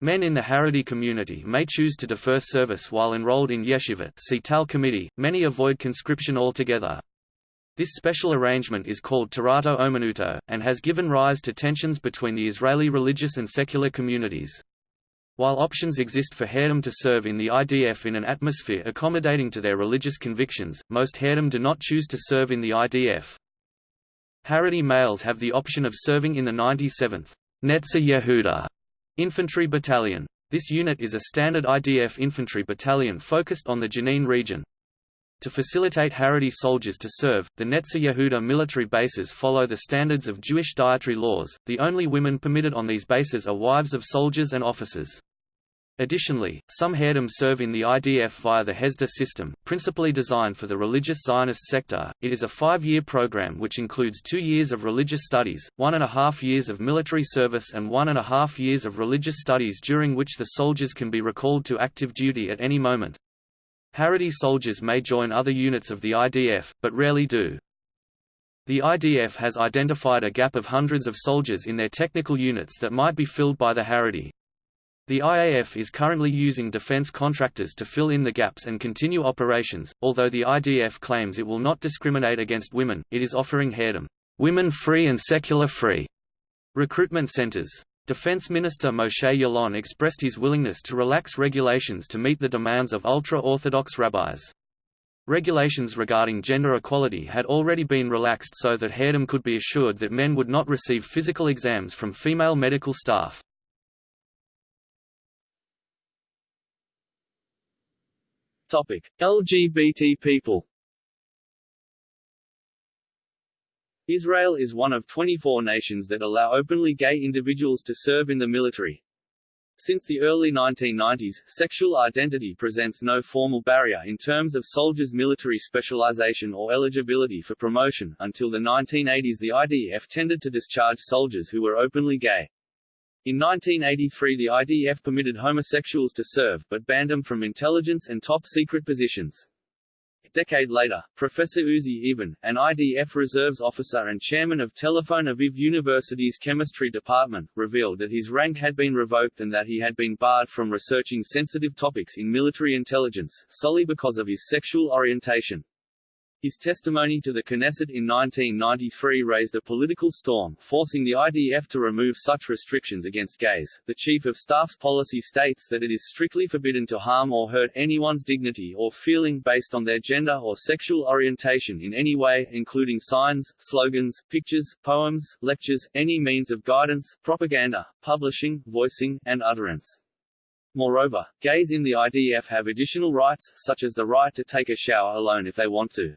Men in the Haredi community may choose to defer service while enrolled in yeshiva see Tal committee, many avoid conscription altogether. This special arrangement is called Torato Omanuto, and has given rise to tensions between the Israeli religious and secular communities. While options exist for Haredim to serve in the IDF in an atmosphere accommodating to their religious convictions, most Haredim do not choose to serve in the IDF. Haredi males have the option of serving in the 97th Netzah Yehuda infantry battalion. This unit is a standard IDF infantry battalion focused on the Jenin region. To facilitate Haredi soldiers to serve, the Netzah Yehuda military bases follow the standards of Jewish dietary laws. The only women permitted on these bases are wives of soldiers and officers. Additionally, some Haredim serve in the IDF via the Hesder system, principally designed for the religious Zionist sector. It is a five-year program which includes two years of religious studies, one and a half years of military service and one and a half years of religious studies during which the soldiers can be recalled to active duty at any moment. Haredi soldiers may join other units of the IDF, but rarely do. The IDF has identified a gap of hundreds of soldiers in their technical units that might be filled by the Haredi. The IAF is currently using defense contractors to fill in the gaps and continue operations. Although the IDF claims it will not discriminate against women, it is offering Haredim women-free and secular-free recruitment centers. Defense Minister Moshe Yaalon expressed his willingness to relax regulations to meet the demands of ultra-Orthodox rabbis. Regulations regarding gender equality had already been relaxed so that Haredim could be assured that men would not receive physical exams from female medical staff. Topic: LGBT people. Israel is one of 24 nations that allow openly gay individuals to serve in the military. Since the early 1990s, sexual identity presents no formal barrier in terms of soldiers' military specialization or eligibility for promotion. Until the 1980s, the IDF tended to discharge soldiers who were openly gay. In 1983 the IDF permitted homosexuals to serve, but banned them from intelligence and top-secret positions. A decade later, Professor Uzi Even, an IDF reserves officer and chairman of Tel Aviv University's chemistry department, revealed that his rank had been revoked and that he had been barred from researching sensitive topics in military intelligence, solely because of his sexual orientation. His testimony to the Knesset in 1993 raised a political storm, forcing the IDF to remove such restrictions against gays. The Chief of Staff's policy states that it is strictly forbidden to harm or hurt anyone's dignity or feeling based on their gender or sexual orientation in any way, including signs, slogans, pictures, poems, lectures, any means of guidance, propaganda, publishing, voicing, and utterance. Moreover, gays in the IDF have additional rights, such as the right to take a shower alone if they want to.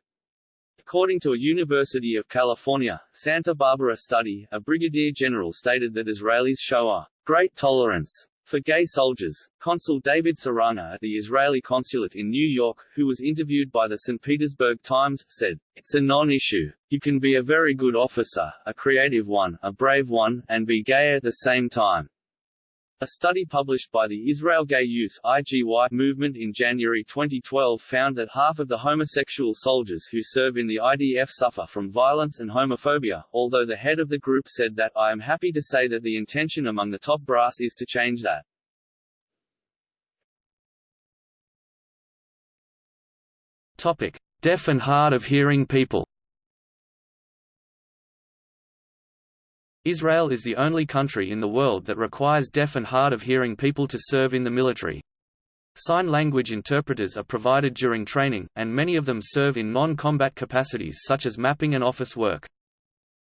According to a University of California, Santa Barbara study, a brigadier general stated that Israelis show a great tolerance for gay soldiers. Consul David Saranga at the Israeli consulate in New York, who was interviewed by the St. Petersburg Times, said, It's a non-issue. You can be a very good officer, a creative one, a brave one, and be gay at the same time. A study published by the Israel Gay Youth IGY movement in January 2012 found that half of the homosexual soldiers who serve in the IDF suffer from violence and homophobia, although the head of the group said that, I am happy to say that the intention among the top brass is to change that. Topic. Deaf and hard of hearing people Israel is the only country in the world that requires deaf and hard of hearing people to serve in the military. Sign language interpreters are provided during training, and many of them serve in non-combat capacities such as mapping and office work.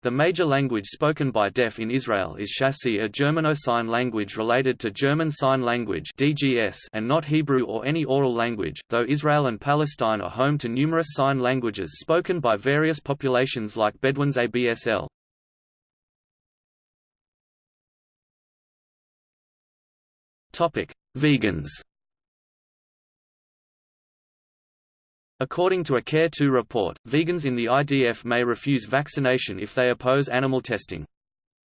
The major language spoken by deaf in Israel is Shasi a Germano-Sign language related to German Sign Language and not Hebrew or any oral language, though Israel and Palestine are home to numerous sign languages spoken by various populations like Bedouins ABSL. Vegans According to a Care2 report, vegans in the IDF may refuse vaccination if they oppose animal testing.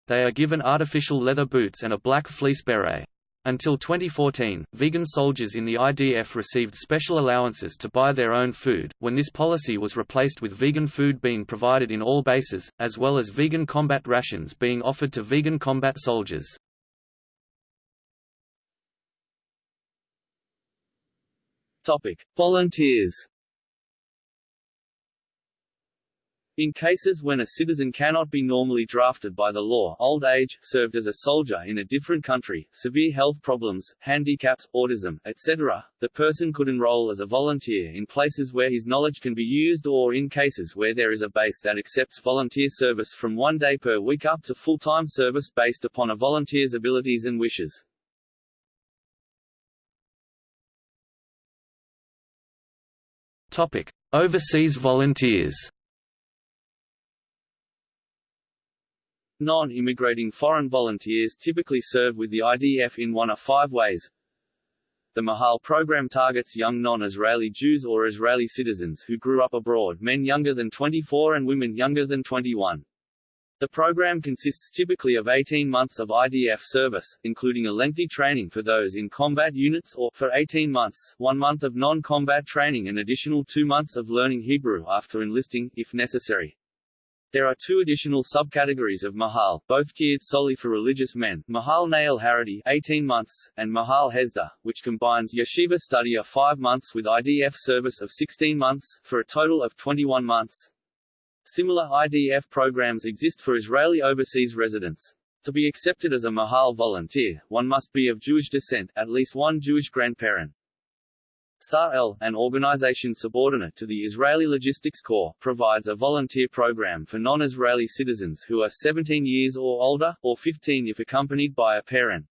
They are given artificial leather boots and a black fleece beret. Until 2014, vegan soldiers in the IDF received special allowances to buy their own food, when this policy was replaced with vegan food being provided in all bases, as well as vegan combat rations being offered to vegan combat soldiers. Topic: Volunteers. In cases when a citizen cannot be normally drafted by the law old age, served as a soldier in a different country, severe health problems, handicaps, autism, etc., the person could enroll as a volunteer in places where his knowledge can be used or in cases where there is a base that accepts volunteer service from one day per week up to full-time service based upon a volunteer's abilities and wishes. Topic: Overseas volunteers. Non-immigrating foreign volunteers typically serve with the IDF in one of five ways. The Mahal program targets young non-Israeli Jews or Israeli citizens who grew up abroad men younger than 24 and women younger than 21. The program consists typically of 18 months of IDF service, including a lengthy training for those in combat units or, for 18 months, one month of non-combat training and additional two months of learning Hebrew after enlisting, if necessary. There are two additional subcategories of Mahal, both geared solely for religious men, Mahal Nahal Haredi 18 months, and Mahal Hesder, which combines yeshiva study of 5 months with IDF service of 16 months, for a total of 21 months. Similar IDF programs exist for Israeli overseas residents. To be accepted as a Mahal volunteer, one must be of Jewish descent, at least one Jewish grandparent. Sar-El, an organization subordinate to the Israeli Logistics Corps, provides a volunteer program for non-Israeli citizens who are 17 years or older, or 15 if accompanied by a parent.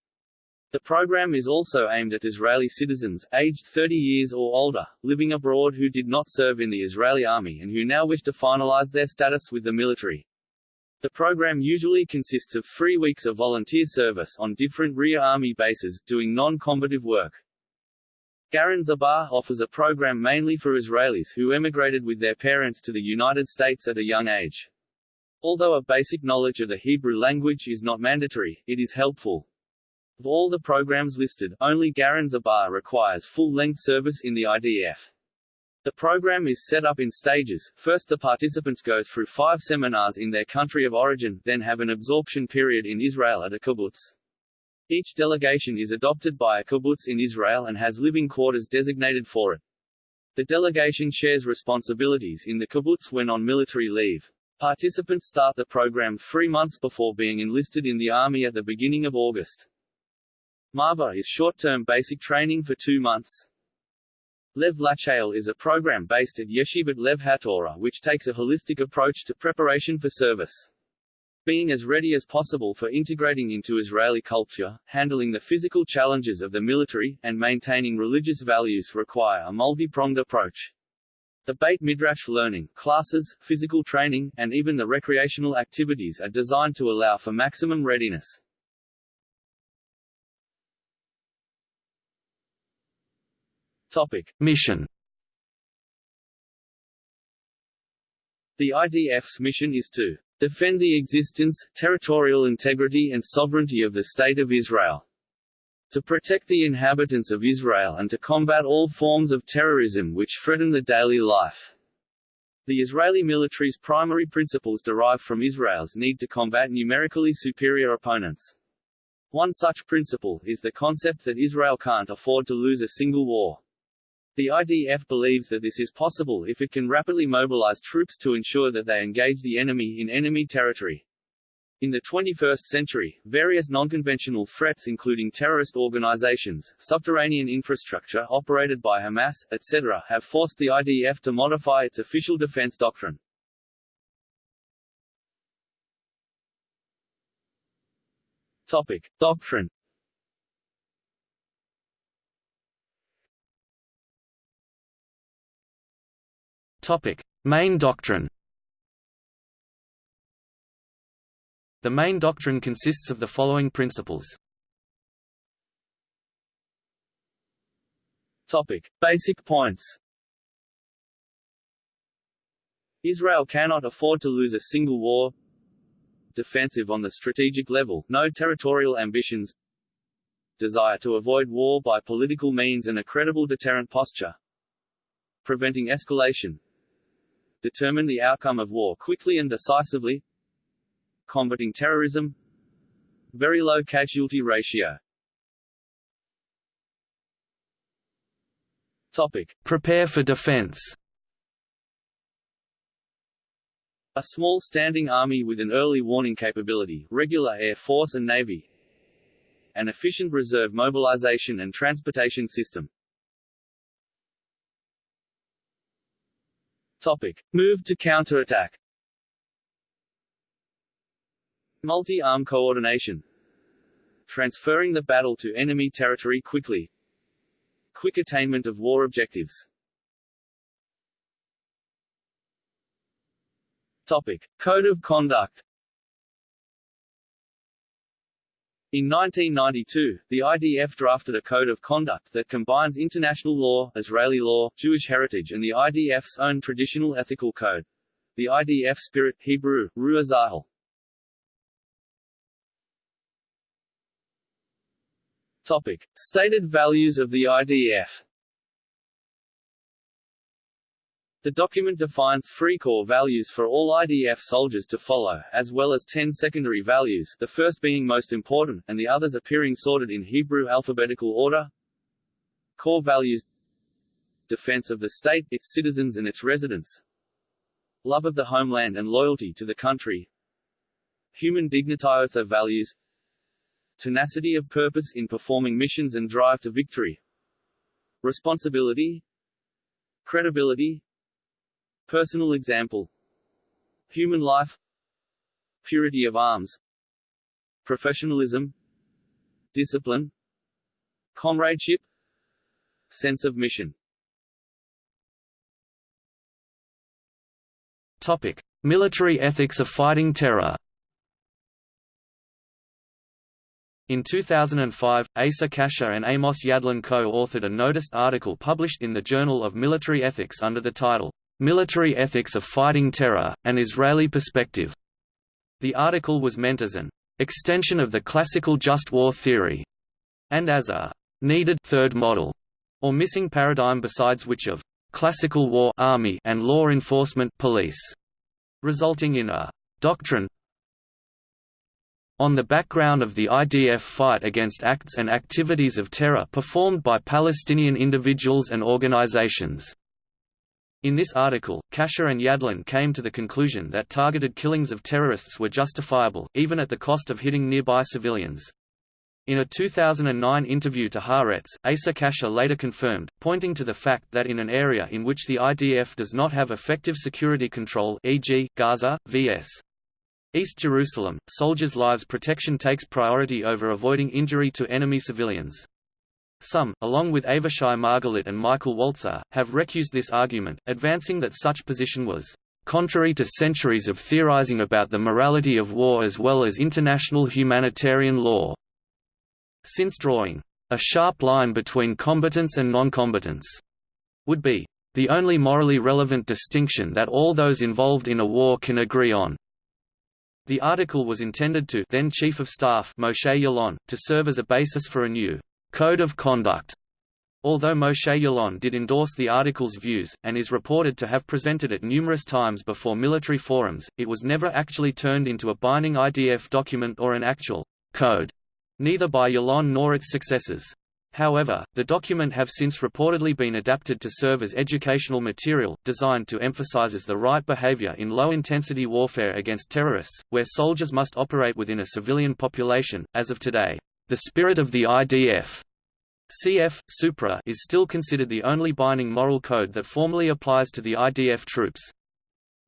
The program is also aimed at Israeli citizens, aged 30 years or older, living abroad who did not serve in the Israeli army and who now wish to finalize their status with the military. The program usually consists of three weeks of volunteer service on different rear army bases, doing non-combative work. Garin Tzabar offers a program mainly for Israelis who emigrated with their parents to the United States at a young age. Although a basic knowledge of the Hebrew language is not mandatory, it is helpful. Of all the programs listed, only Garin Tzabar requires full-length service in the IDF. The program is set up in stages. First the participants go through five seminars in their country of origin, then have an absorption period in Israel at a kibbutz. Each delegation is adopted by a kibbutz in Israel and has living quarters designated for it. The delegation shares responsibilities in the kibbutz when on military leave. Participants start the program three months before being enlisted in the army at the beginning of August. Marva is short-term basic training for two months. Lev Lachayal is a program based at Yeshivat Lev HaTorah which takes a holistic approach to preparation for service. Being as ready as possible for integrating into Israeli culture, handling the physical challenges of the military, and maintaining religious values require a multi-pronged approach. The Beit Midrash learning, classes, physical training, and even the recreational activities are designed to allow for maximum readiness. Topic. Mission The IDF's mission is to defend the existence, territorial integrity and sovereignty of the State of Israel, to protect the inhabitants of Israel and to combat all forms of terrorism which threaten the daily life. The Israeli military's primary principles derive from Israel's need to combat numerically superior opponents. One such principle is the concept that Israel can't afford to lose a single war. The IDF believes that this is possible if it can rapidly mobilize troops to ensure that they engage the enemy in enemy territory. In the 21st century, various non-conventional threats including terrorist organizations, subterranean infrastructure operated by Hamas, etc., have forced the IDF to modify its official defense doctrine. Topic. Doctrine Topic: Main doctrine. The main doctrine consists of the following principles. Topic: Basic points. Israel cannot afford to lose a single war. Defensive on the strategic level, no territorial ambitions. Desire to avoid war by political means and a credible deterrent posture. Preventing escalation, determine the outcome of war quickly and decisively, combating terrorism, very low casualty ratio. Topic: Prepare for defense. A small standing army with an early warning capability, regular air force and navy. An efficient reserve mobilization and transportation system. Topic. Move to counterattack. Multi-arm coordination. Transferring the battle to enemy territory quickly. Quick attainment of war objectives. Topic. Code of conduct In 1992, the IDF drafted a code of conduct that combines international law, Israeli law, Jewish heritage and the IDF's own traditional ethical code. The IDF spirit Hebrew, Ruach Tzahal. Topic. Stated values of the IDF The document defines three core values for all IDF soldiers to follow, as well as ten secondary values, the first being most important, and the others appearing sorted in Hebrew alphabetical order. Core values. Defense of the state, its citizens and its residents. Love of the homeland and loyalty to the country. Human dignity values. Tenacity of purpose in performing missions and drive to victory. Responsibility. Credibility Personal example. Human life. Purity of arms. Professionalism. Discipline. Comradeship. Sense of mission. Topic. Military ethics of fighting terror. In 2005, Asa Kasher and Amos Yadlin co-authored a noticed article published in the Journal of Military Ethics under the title, Military Ethics of Fighting Terror, An Israeli Perspective. The article was meant as an extension of the classical just war theory, and as a needed third model, or missing paradigm besides which of classical war army and law enforcement police, resulting in a doctrine on the background of the IDF fight against acts and activities of terror performed by Palestinian individuals and organizations. In this article, Kasher and Yadlin came to the conclusion that targeted killings of terrorists were justifiable, even at the cost of hitting nearby civilians. In a 2009 interview to Haaretz, Asa Kasher later confirmed, pointing to the fact that in an area in which the IDF does not have effective security control e.g., Gaza, vs. East Jerusalem, soldiers' lives protection takes priority over avoiding injury to enemy civilians. Some, along with Avishai Margalit and Michael Walzer, have recused this argument, advancing that such position was contrary to centuries of theorizing about the morality of war as well as international humanitarian law. Since drawing a sharp line between combatants and non-combatants would be the only morally relevant distinction that all those involved in a war can agree on. The article was intended to then Chief of Staff Moshe Yaalon to serve as a basis for a new Code of Conduct. Although Moshe Yaalon did endorse the article's views, and is reported to have presented it numerous times before military forums, it was never actually turned into a binding IDF document or an actual code, neither by Yaalon nor its successors. However, the document have since reportedly been adapted to serve as educational material, designed to emphasizes the right behavior in low-intensity warfare against terrorists, where soldiers must operate within a civilian population. As of today, the spirit of the IDF CF, Supra is still considered the only binding moral code that formally applies to the IDF troops.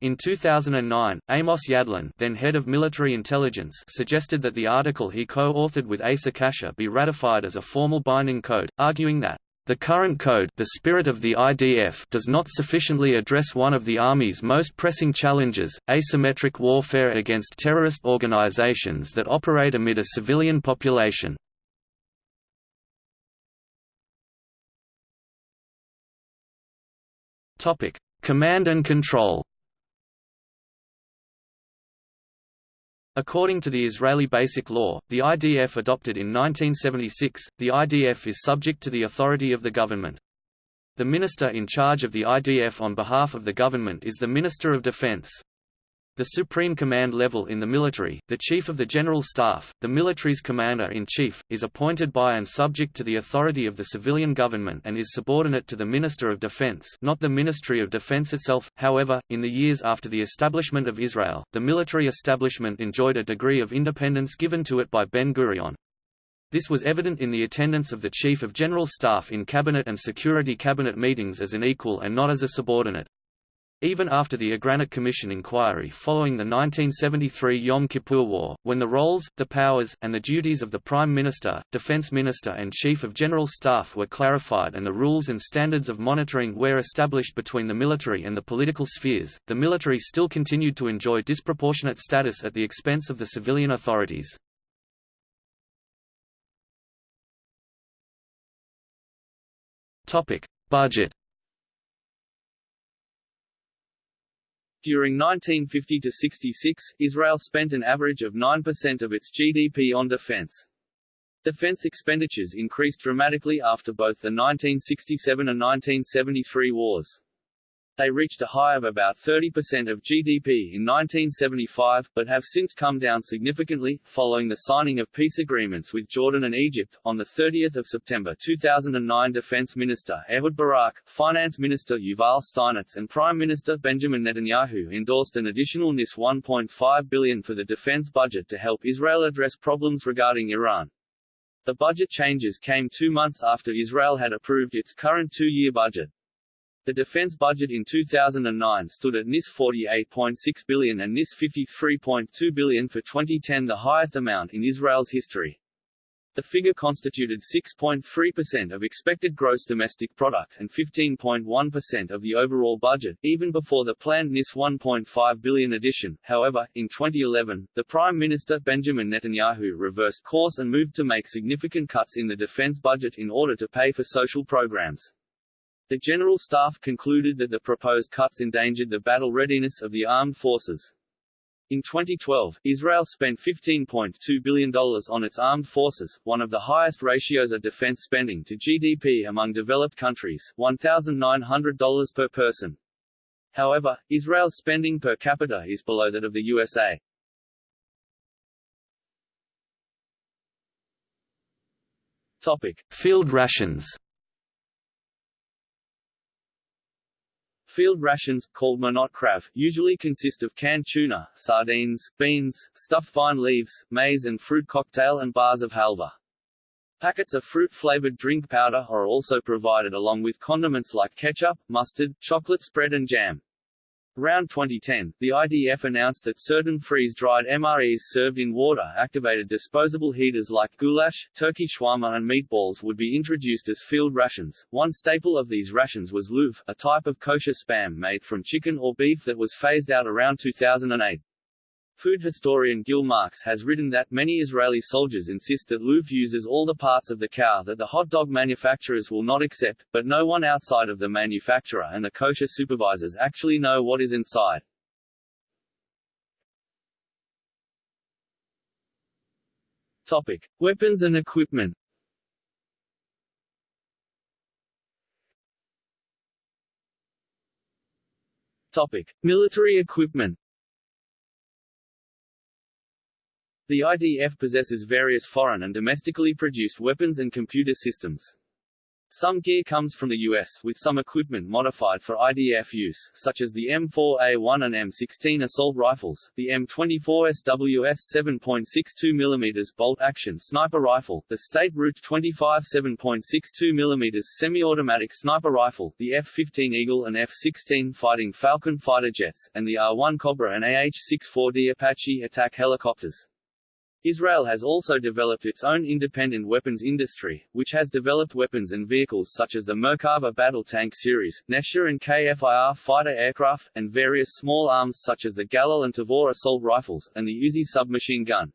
In 2009, Amos Yadlin then head of military intelligence suggested that the article he co-authored with Asa Kasher be ratified as a formal binding code, arguing that the current code the spirit of the IDF does not sufficiently address one of the Army's most pressing challenges, asymmetric warfare against terrorist organizations that operate amid a civilian population. Command and control According to the Israeli Basic Law, the IDF adopted in 1976, the IDF is subject to the authority of the government. The minister in charge of the IDF on behalf of the government is the Minister of Defense. The supreme command level in the military, the Chief of the General Staff, the military's commander-in-chief, is appointed by and subject to the authority of the civilian government and is subordinate to the Minister of Defense not the Ministry of Defense itself. However, in the years after the establishment of Israel, the military establishment enjoyed a degree of independence given to it by Ben-Gurion. This was evident in the attendance of the Chief of General Staff in Cabinet and Security Cabinet meetings as an equal and not as a subordinate. Even after the Agranat Commission inquiry following the 1973 Yom Kippur War, when the roles, the powers, and the duties of the Prime Minister, Defence Minister and Chief of General Staff were clarified and the rules and standards of monitoring were established between the military and the political spheres, the military still continued to enjoy disproportionate status at the expense of the civilian authorities. Budget During 1950 to 66, Israel spent an average of 9% of its GDP on defense. Defense expenditures increased dramatically after both the 1967 and 1973 wars. They reached a high of about 30% of GDP in 1975, but have since come down significantly, following the signing of peace agreements with Jordan and Egypt. On 30 September 2009 Defense Minister Ehud Barak, Finance Minister Yuval Steinitz and Prime Minister Benjamin Netanyahu endorsed an additional NIS 1.5 billion for the defense budget to help Israel address problems regarding Iran. The budget changes came two months after Israel had approved its current two-year budget. The defense budget in 2009 stood at NIS 48.6 billion and NIS 53.2 billion for 2010 the highest amount in Israel's history. The figure constituted 6.3% of expected gross domestic product and 15.1% of the overall budget, even before the planned NIS 1.5 billion addition. However, in 2011, the Prime Minister Benjamin Netanyahu reversed course and moved to make significant cuts in the defense budget in order to pay for social programs. The General Staff concluded that the proposed cuts endangered the battle readiness of the armed forces. In 2012, Israel spent $15.2 billion on its armed forces, one of the highest ratios of defense spending to GDP among developed countries $1,900 per person. However, Israel's spending per capita is below that of the USA. Topic. Field rations Field rations, called manot krav, usually consist of canned tuna, sardines, beans, stuffed vine leaves, maize and fruit cocktail and bars of halva. Packets of fruit-flavored drink powder are also provided along with condiments like ketchup, mustard, chocolate spread and jam. Around 2010, the IDF announced that certain freeze-dried MREs served in water-activated disposable heaters like goulash, turkey shawarma and meatballs would be introduced as field rations. One staple of these rations was luv, a type of kosher spam made from chicken or beef that was phased out around 2008. Food historian Gil Marks has written that many Israeli soldiers insist that luv uses all the parts of the cow that the hot dog manufacturers will not accept, but no one outside of the manufacturer and the kosher supervisors actually know what is inside. Topic. Weapons and equipment Topic. Military equipment The IDF possesses various foreign and domestically produced weapons and computer systems. Some gear comes from the US, with some equipment modified for IDF use, such as the M4A1 and M16 assault rifles, the M24 SWS 7.62 mm bolt-action sniper rifle, the State Route 25 7.62 mm semi-automatic sniper rifle, the F-15 Eagle and F-16 Fighting Falcon fighter jets, and the AH-1 Cobra and AH-64D Apache attack helicopters. Israel has also developed its own independent weapons industry, which has developed weapons and vehicles such as the Merkava battle tank series, Nesher and KFIR fighter aircraft, and various small arms such as the Galil and Tavor assault rifles, and the Uzi submachine gun.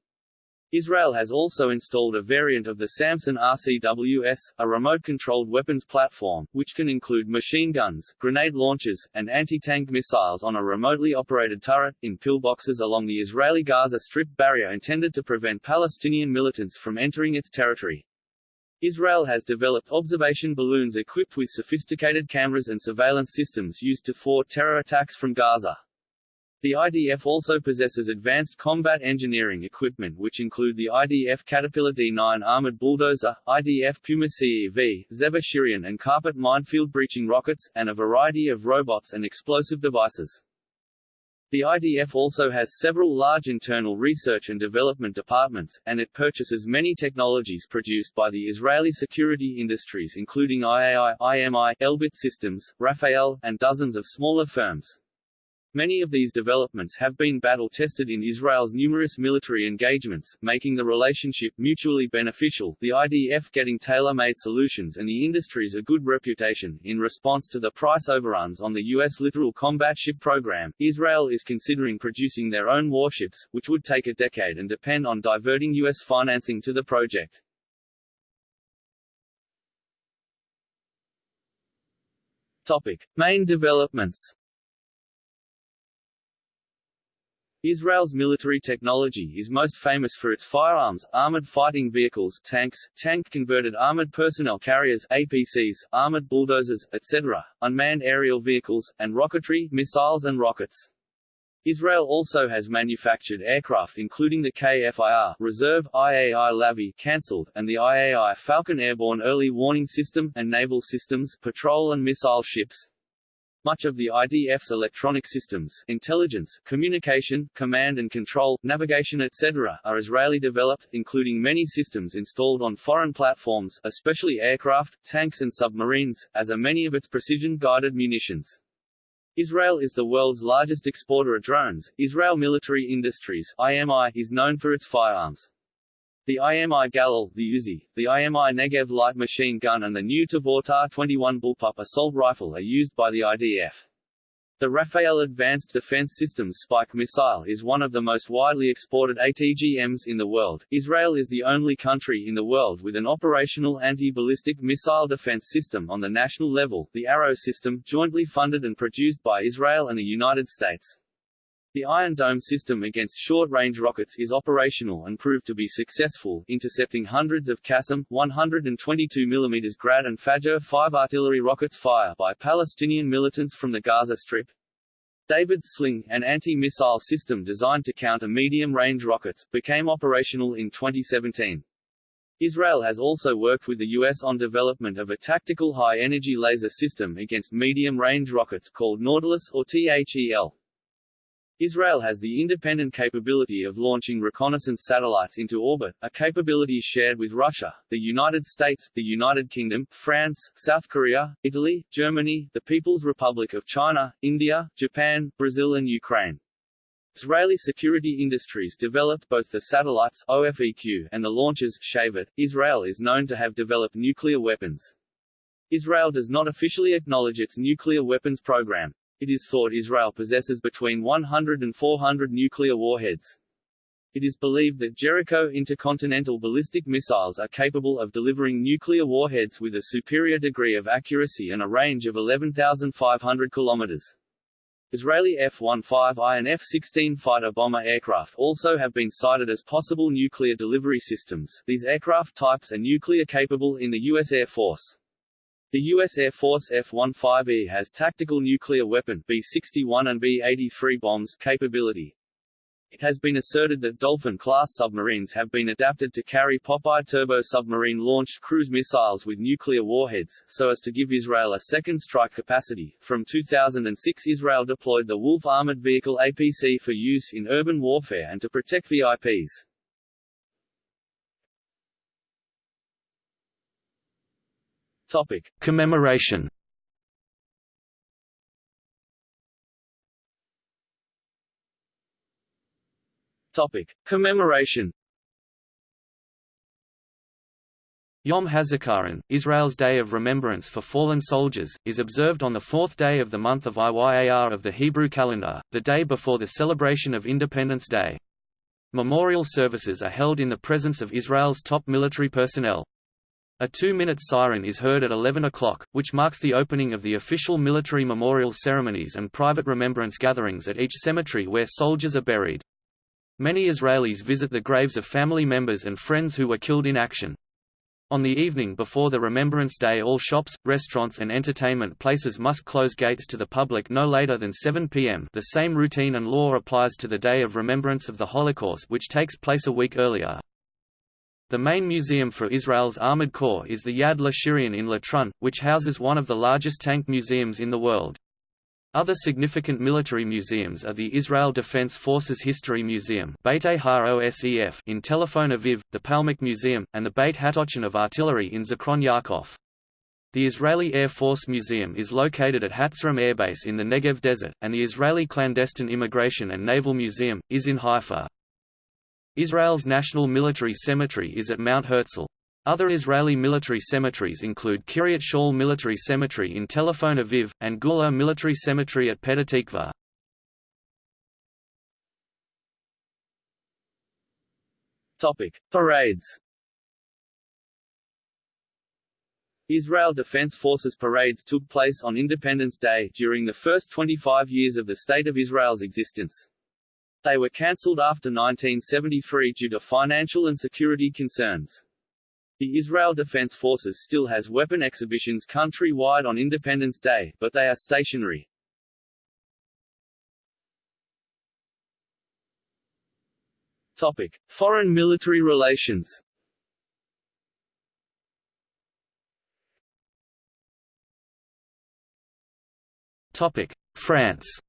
Israel has also installed a variant of the Samson RCWS, a remote-controlled weapons platform, which can include machine guns, grenade launchers, and anti-tank missiles on a remotely operated turret, in pillboxes along the Israeli-Gaza Strip barrier intended to prevent Palestinian militants from entering its territory. Israel has developed observation balloons equipped with sophisticated cameras and surveillance systems used to thwart terror attacks from Gaza. The IDF also possesses advanced combat engineering equipment which include the IDF Caterpillar D9 armored bulldozer, IDF Puma CEV, Tzefa Shiryon and carpet minefield breaching rockets, and a variety of robots and explosive devices. The IDF also has several large internal research and development departments, and it purchases many technologies produced by the Israeli security industries including IAI, IMI, Elbit Systems, Rafael, and dozens of smaller firms. Many of these developments have been battle-tested in Israel's numerous military engagements, making the relationship mutually beneficial, the IDF getting tailor-made solutions and the industries a good reputation. In response to the price overruns on the U.S. littoral combat ship program, Israel is considering producing their own warships, which would take a decade and depend on diverting U.S. financing to the project. Topic. Main developments Israel's military technology is most famous for its firearms, armored fighting vehicles tanks, tank-converted armored personnel carriers APCs, armored bulldozers, etc., unmanned aerial vehicles, and rocketry, missiles and rockets. Israel also has manufactured aircraft including the KFIR Reserve IAI Lavi cancelled and the IAI Phalcon Airborne Early Warning System and naval systems patrol and missile ships. Much of the IDF's electronic systems intelligence, communication, command and control, navigation etc. are Israeli-developed, including many systems installed on foreign platforms especially aircraft, tanks and submarines, as are many of its precision-guided munitions. Israel is the world's largest exporter of drones. Israel Military Industries IMI, is known for its firearms. The IMI Galil, the Uzi, the IMI Negev light machine gun and the new Tavor 21 bullpup assault rifle are used by the IDF. The Rafael Advanced Defense Systems Spike missile is one of the most widely exported ATGMs in the world. Israel is the only country in the world with an operational anti-ballistic missile defense system on the national level, the Arrow system, jointly funded and produced by Israel and the United States. The Iron Dome system against short-range rockets is operational and proved to be successful, intercepting hundreds of Qassam, 122 mm Grad and Fajr 5 artillery rockets fire by Palestinian militants from the Gaza Strip. David's Sling, an anti-missile system designed to counter medium-range rockets, became operational in 2017. Israel has also worked with the U.S. on development of a tactical high-energy laser system against medium-range rockets called Nautilus or THEL. Israel has the independent capability of launching reconnaissance satellites into orbit, a capability shared with Russia, the United States, the United Kingdom, France, South Korea, Italy, Germany, the People's Republic of China, India, Japan, Brazil and Ukraine. Israeli security industries developed both the satellites OFEQ and the launchers Shavit. Israel is known to have developed nuclear weapons. Israel does not officially acknowledge its nuclear weapons program. It is thought Israel possesses between 100 and 400 nuclear warheads. It is believed that Jericho intercontinental ballistic missiles are capable of delivering nuclear warheads with a superior degree of accuracy and a range of 11,500 kilometers. Israeli F-15I and F-16 fighter bomber aircraft also have been cited as possible nuclear delivery systems. These aircraft types are nuclear capable in the U.S. Air Force. The U.S. Air Force F-15E has tactical nuclear weapon B-61 and B-83 bombs capability. It has been asserted that Dolphin-class submarines have been adapted to carry Popeye turbo submarine-launched cruise missiles with nuclear warheads, so as to give Israel a second strike capacity. From 2006 Israel deployed the Wolf armored vehicle APC for use in urban warfare and to protect VIPs. Topic: Commemoration. Topic: Commemoration. Yom HaZikaron, Israel's Day of Remembrance for Fallen Soldiers, is observed on the fourth day of the month of Iyar of the Hebrew calendar, the day before the celebration of Independence Day. Memorial services are held in the presence of Israel's top military personnel. A two-minute siren is heard at 11 o'clock, which marks the opening of the official military memorial ceremonies and private remembrance gatherings at each cemetery where soldiers are buried. Many Israelis visit the graves of family members and friends who were killed in action. On the evening before the Remembrance Day all shops, restaurants and entertainment places must close gates to the public no later than 7 p.m. The same routine and law applies to the Day of Remembrance of the Holocaust which takes place a week earlier. The main museum for Israel's Armored Corps is the Yad LaShirion in Latrun, which houses one of the largest tank museums in the world. Other significant military museums are the Israel Defense Forces History Museum in Tel Aviv, the Palmach Museum, and the Beit Hatochen of Artillery in Zichron Yaakov. The Israeli Air Force Museum is located at Hatzerim Air Base in the Negev Desert, and the Israeli Clandestine Immigration and Naval Museum, is in Haifa. Israel's National Military Cemetery is at Mount Herzl. Other Israeli military cemeteries include Kiryat Shaul Military Cemetery in Tel Aviv, and Gula Military Cemetery at Petah Tikva. Topic: Parades. Israel Defense Forces parades took place on Independence Day during the first 25 years of the State of Israel's existence. They were cancelled after 1973 due to financial and security concerns. The Israel Defense Forces still has weapon exhibitions country-wide on Independence Day, but they are stationary. Topic: Foreign military relations. Topic: France.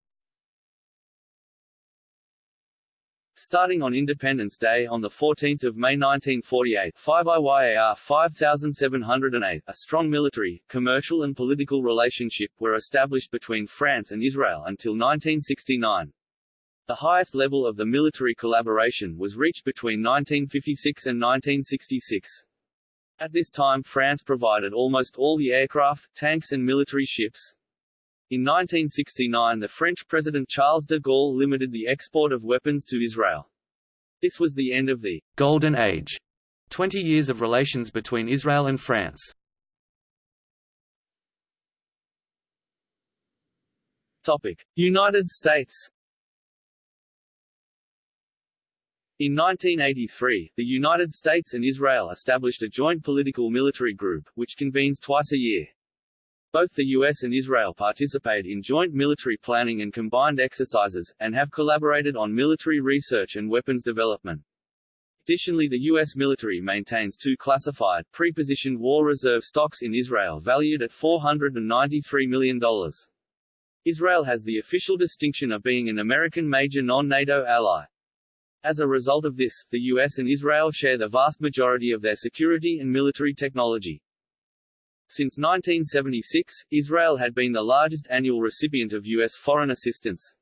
Starting on Independence Day on 14 May 1948 5 IYAR 5708, a strong military, commercial and political relationship were established between France and Israel until 1969. The highest level of the military collaboration was reached between 1956 and 1966. At this time France provided almost all the aircraft, tanks and military ships, in 1969 the French President Charles de Gaulle limited the export of weapons to Israel. This was the end of the «Golden Age» 20 years of relations between Israel and France. Topic. United States In 1983, the United States and Israel established a joint political military group, which convenes twice a year. Both the US and Israel participate in joint military planning and combined exercises, and have collaborated on military research and weapons development. Additionally the U.S. military maintains two classified, pre-positioned war reserve stocks in Israel valued at $493 million. Israel has the official distinction of being an American major non-NATO ally. As a result of this, the U.S. and Israel share the vast majority of their security and military technology. Since 1976, Israel had been the largest annual recipient of U.S. foreign assistance.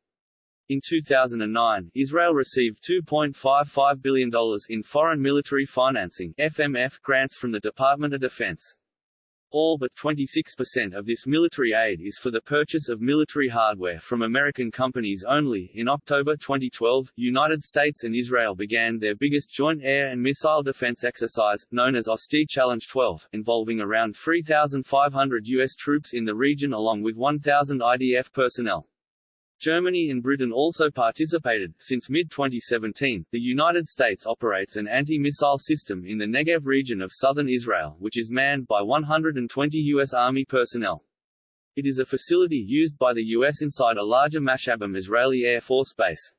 In 2009, Israel received $2.55 billion in foreign military financing FMF grants from the Department of Defense. All but 26% of this military aid is for the purchase of military hardware from American companies only. In October 2012, United States and Israel began their biggest joint air and missile defense exercise, known as Austere Challenge 12, involving around 3,500 U.S. troops in the region along with 1,000 IDF personnel. Germany and Britain also participated. Since mid-2017, the United States operates an anti-missile system in the Negev region of southern Israel, which is manned by 120 U.S. Army personnel. It is a facility used by the U.S. inside a larger Mashabim Israeli Air Force base.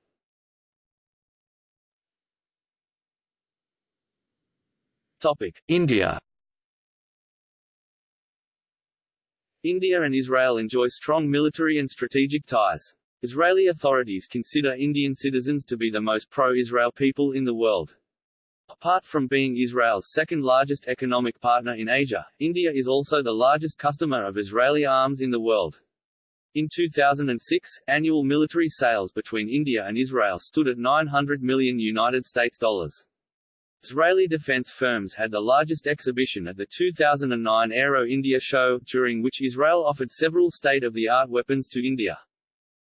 Topic. India India and Israel enjoy strong military and strategic ties. Israeli authorities consider Indian citizens to be the most pro-Israel people in the world. Apart from being Israel's second-largest economic partner in Asia, India is also the largest customer of Israeli arms in the world. In 2006, annual military sales between India and Israel stood at 900 million United States dollars. Israeli defense firms had the largest exhibition at the 2009 Aero India show, during which Israel offered several state-of-the-art weapons to India.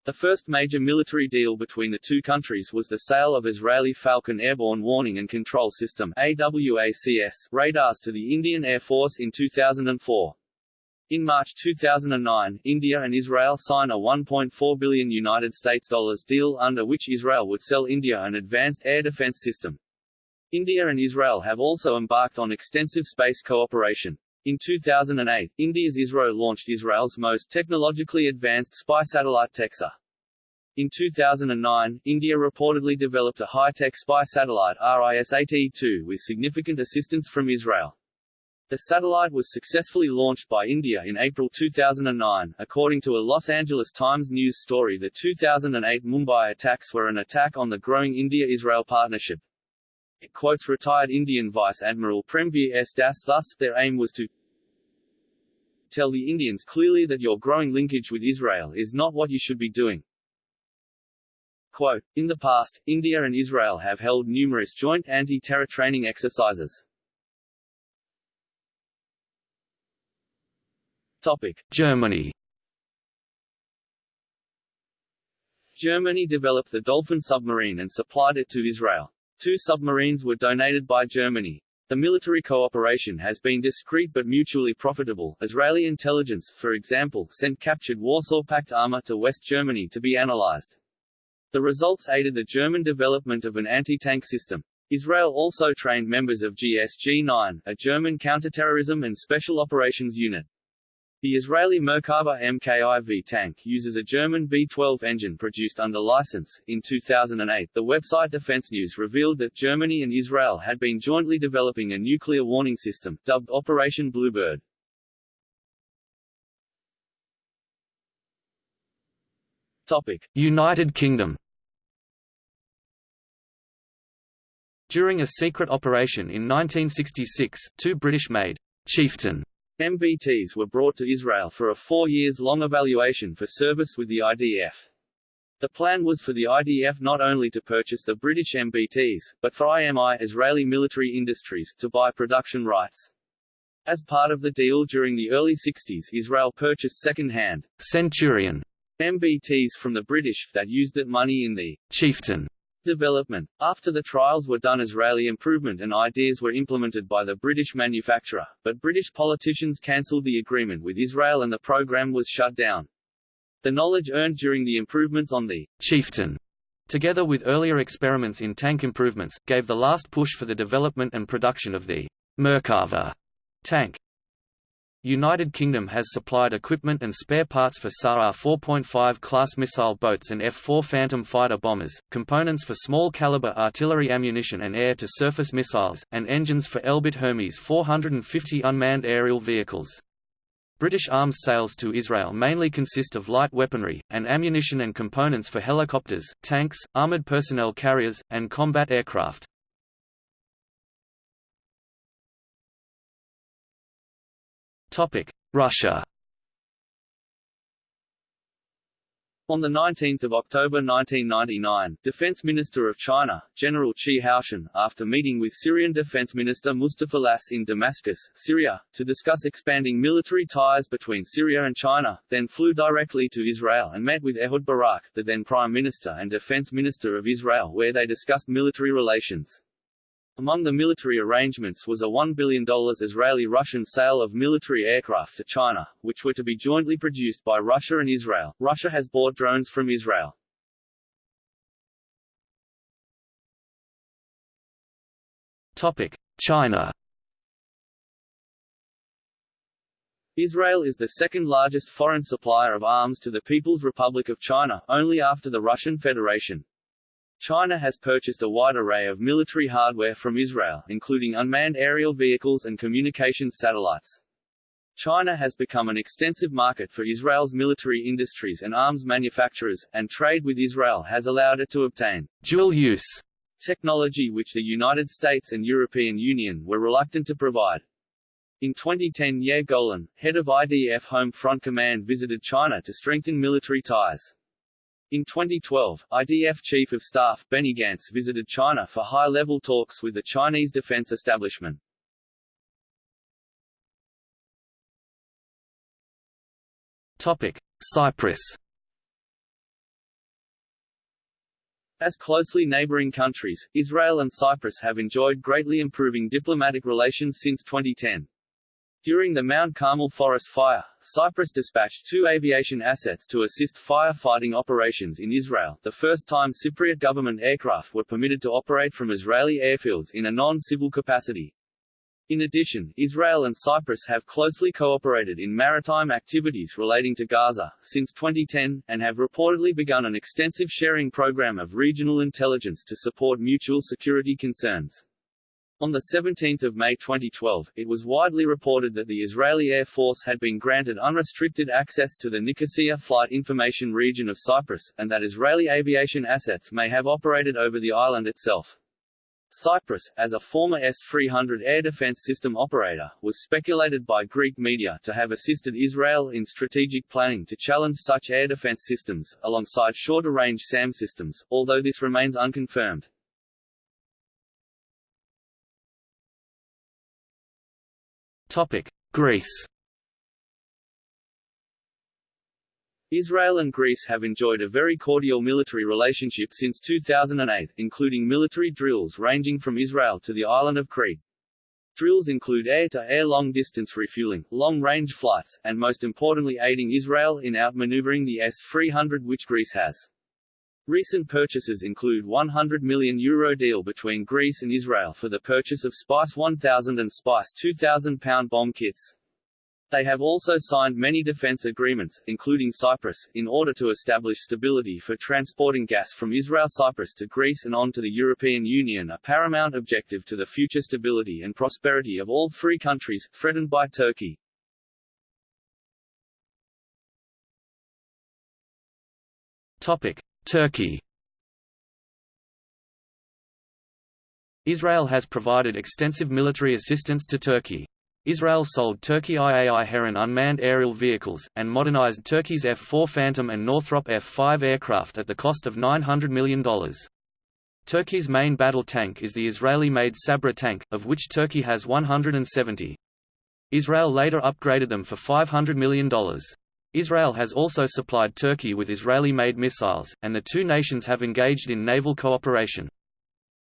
The first major military deal between the two countries was the sale of Israeli Phalcon Airborne Warning and Control System AWACS radars to the Indian Air Force in 2004. In March 2009, India and Israel signed a 1.4 billion United States dollars deal under which Israel would sell India an advanced air defense system. India and Israel have also embarked on extensive space cooperation. In 2008, India's ISRO launched Israel's most technologically advanced spy satellite TecSAR. In 2009, India reportedly developed a high-tech spy satellite RIS-8E2 with significant assistance from Israel. The satellite was successfully launched by India in April 2009. According to a Los Angeles Times news story, the 2008 Mumbai attacks were an attack on the growing India-Israel partnership. It quotes retired Indian Vice Admiral Premveer S. Das thus, their aim was to tell the Indians clearly that your growing linkage with Israel is not what you should be doing. Quote, in the past, India and Israel have held numerous joint anti-terror training exercises. Topic. Germany Germany developed the Dolphin submarine and supplied it to Israel. Two submarines were donated by Germany. The military cooperation has been discreet but mutually profitable. Israeli intelligence, for example, sent captured Warsaw Pact armor to West Germany to be analyzed. The results aided the German development of an anti-tank system. Israel also trained members of GSG-9, a German counterterrorism and special operations unit. The Israeli Merkava MKIV tank uses a German V-12 engine produced under license. In 2008, the website Defense News revealed that Germany and Israel had been jointly developing a nuclear warning system, dubbed Operation Bluebird. Topic: United Kingdom During a secret operation in 1966, two British-made Chieftain MBTs were brought to Israel for a four years long evaluation for service with the IDF. The plan was for the IDF not only to purchase the British MBTs, but for IMI Israeli Military Industries to buy production rights. As part of the deal during the early 60s Israel purchased second-hand Centurion MBTs from the British, that used that money in the Chieftain Development. After the trials were done Israeli improvement and ideas were implemented by the British manufacturer, but British politicians cancelled the agreement with Israel and the program was shut down. The knowledge earned during the improvements on the Chieftain, together with earlier experiments in tank improvements, gave the last push for the development and production of the Merkava tank. United Kingdom has supplied equipment and spare parts for Sa'ar 4.5 class missile boats and F-4 Phantom fighter bombers, components for small-caliber artillery ammunition and air-to-surface missiles, and engines for Elbit Hermes 450 unmanned aerial vehicles. British arms sales to Israel mainly consist of light weaponry, and ammunition and components for helicopters, tanks, armoured personnel carriers, and combat aircraft. Russia On 19 October 1999, Defense Minister of China, General Chi Haotian, after meeting with Syrian Defense Minister Mustafa Tlass in Damascus, Syria, to discuss expanding military ties between Syria and China, then flew directly to Israel and met with Ehud Barak, the then Prime Minister and Defense Minister of Israel where they discussed military relations. Among the military arrangements was a $1 billion Israeli-Russian sale of military aircraft to China, which were to be jointly produced by Russia and Israel. Russia has bought drones from Israel. Topic: China. Israel is the second largest foreign supplier of arms to the People's Republic of China, only after the Russian Federation. China has purchased a wide array of military hardware from Israel, including unmanned aerial vehicles and communications satellites. China has become an extensive market for Israel's military industries and arms manufacturers, and trade with Israel has allowed it to obtain dual use technology which the United States and European Union were reluctant to provide. In 2010 Yair Golan, head of IDF Home Front Command visited China to strengthen military ties. In 2012, IDF Chief of Staff Benny Gantz visited China for high-level talks with the Chinese defense establishment. Topic: Cyprus. As closely neighboring countries, Israel and Cyprus have enjoyed greatly improving diplomatic relations since 2010. During the Mount Carmel forest fire, Cyprus dispatched two aviation assets to assist firefighting operations in Israel, the first time Cypriot government aircraft were permitted to operate from Israeli airfields in a non-civil capacity. In addition, Israel and Cyprus have closely cooperated in maritime activities relating to Gaza, since 2010, and have reportedly begun an extensive sharing program of regional intelligence to support mutual security concerns. On 17 May 2012, it was widely reported that the Israeli Air Force had been granted unrestricted access to the Nicosia Flight Information Region of Cyprus, and that Israeli aviation assets may have operated over the island itself. Cyprus, as a former S-300 air defense system operator, was speculated by Greek media to have assisted Israel in strategic planning to challenge such air defense systems, alongside shorter-range SAM systems, although this remains unconfirmed. Topic: Greece Israel and Greece have enjoyed a very cordial military relationship since 2008, including military drills ranging from Israel to the island of Crete. Drills include air-to-air long-distance refueling, long-range flights, and most importantly aiding Israel in outmaneuvering the S-300 which Greece has. Recent purchases include 100 million euro deal between Greece and Israel for the purchase of Spice 1000 and Spice 2000 pound bomb kits. They have also signed many defense agreements, including Cyprus, in order to establish stability for transporting gas from Israel Cyprus to Greece and on to the European Union a paramount objective to the future stability and prosperity of all three countries, threatened by Turkey. Topic. Turkey Israel has provided extensive military assistance to Turkey. Israel sold Turkey IAI Heron unmanned aerial vehicles, and modernized Turkey's F-4 Phantom and Northrop F-5 aircraft at the cost of $900 million. Turkey's main battle tank is the Israeli-made Sabra tank, of which Turkey has 170. Israel later upgraded them for $500 million. Israel has also supplied Turkey with Israeli-made missiles, and the two nations have engaged in naval cooperation.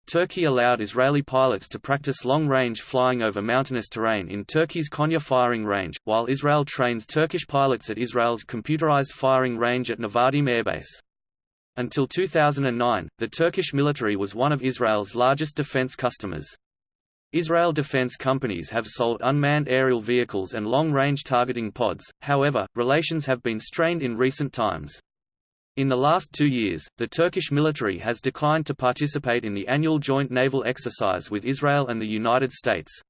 Turkey allowed Israeli pilots to practice long-range flying over mountainous terrain in Turkey's Konya firing range, while Israel trains Turkish pilots at Israel's computerized firing range at Nevatim Airbase. Until 2009, the Turkish military was one of Israel's largest defense customers. Israel defense companies have sold unmanned aerial vehicles and long-range targeting pods, however, relations have been strained in recent times. In the last two years, the Turkish military has declined to participate in the annual joint naval exercise with Israel and the United States.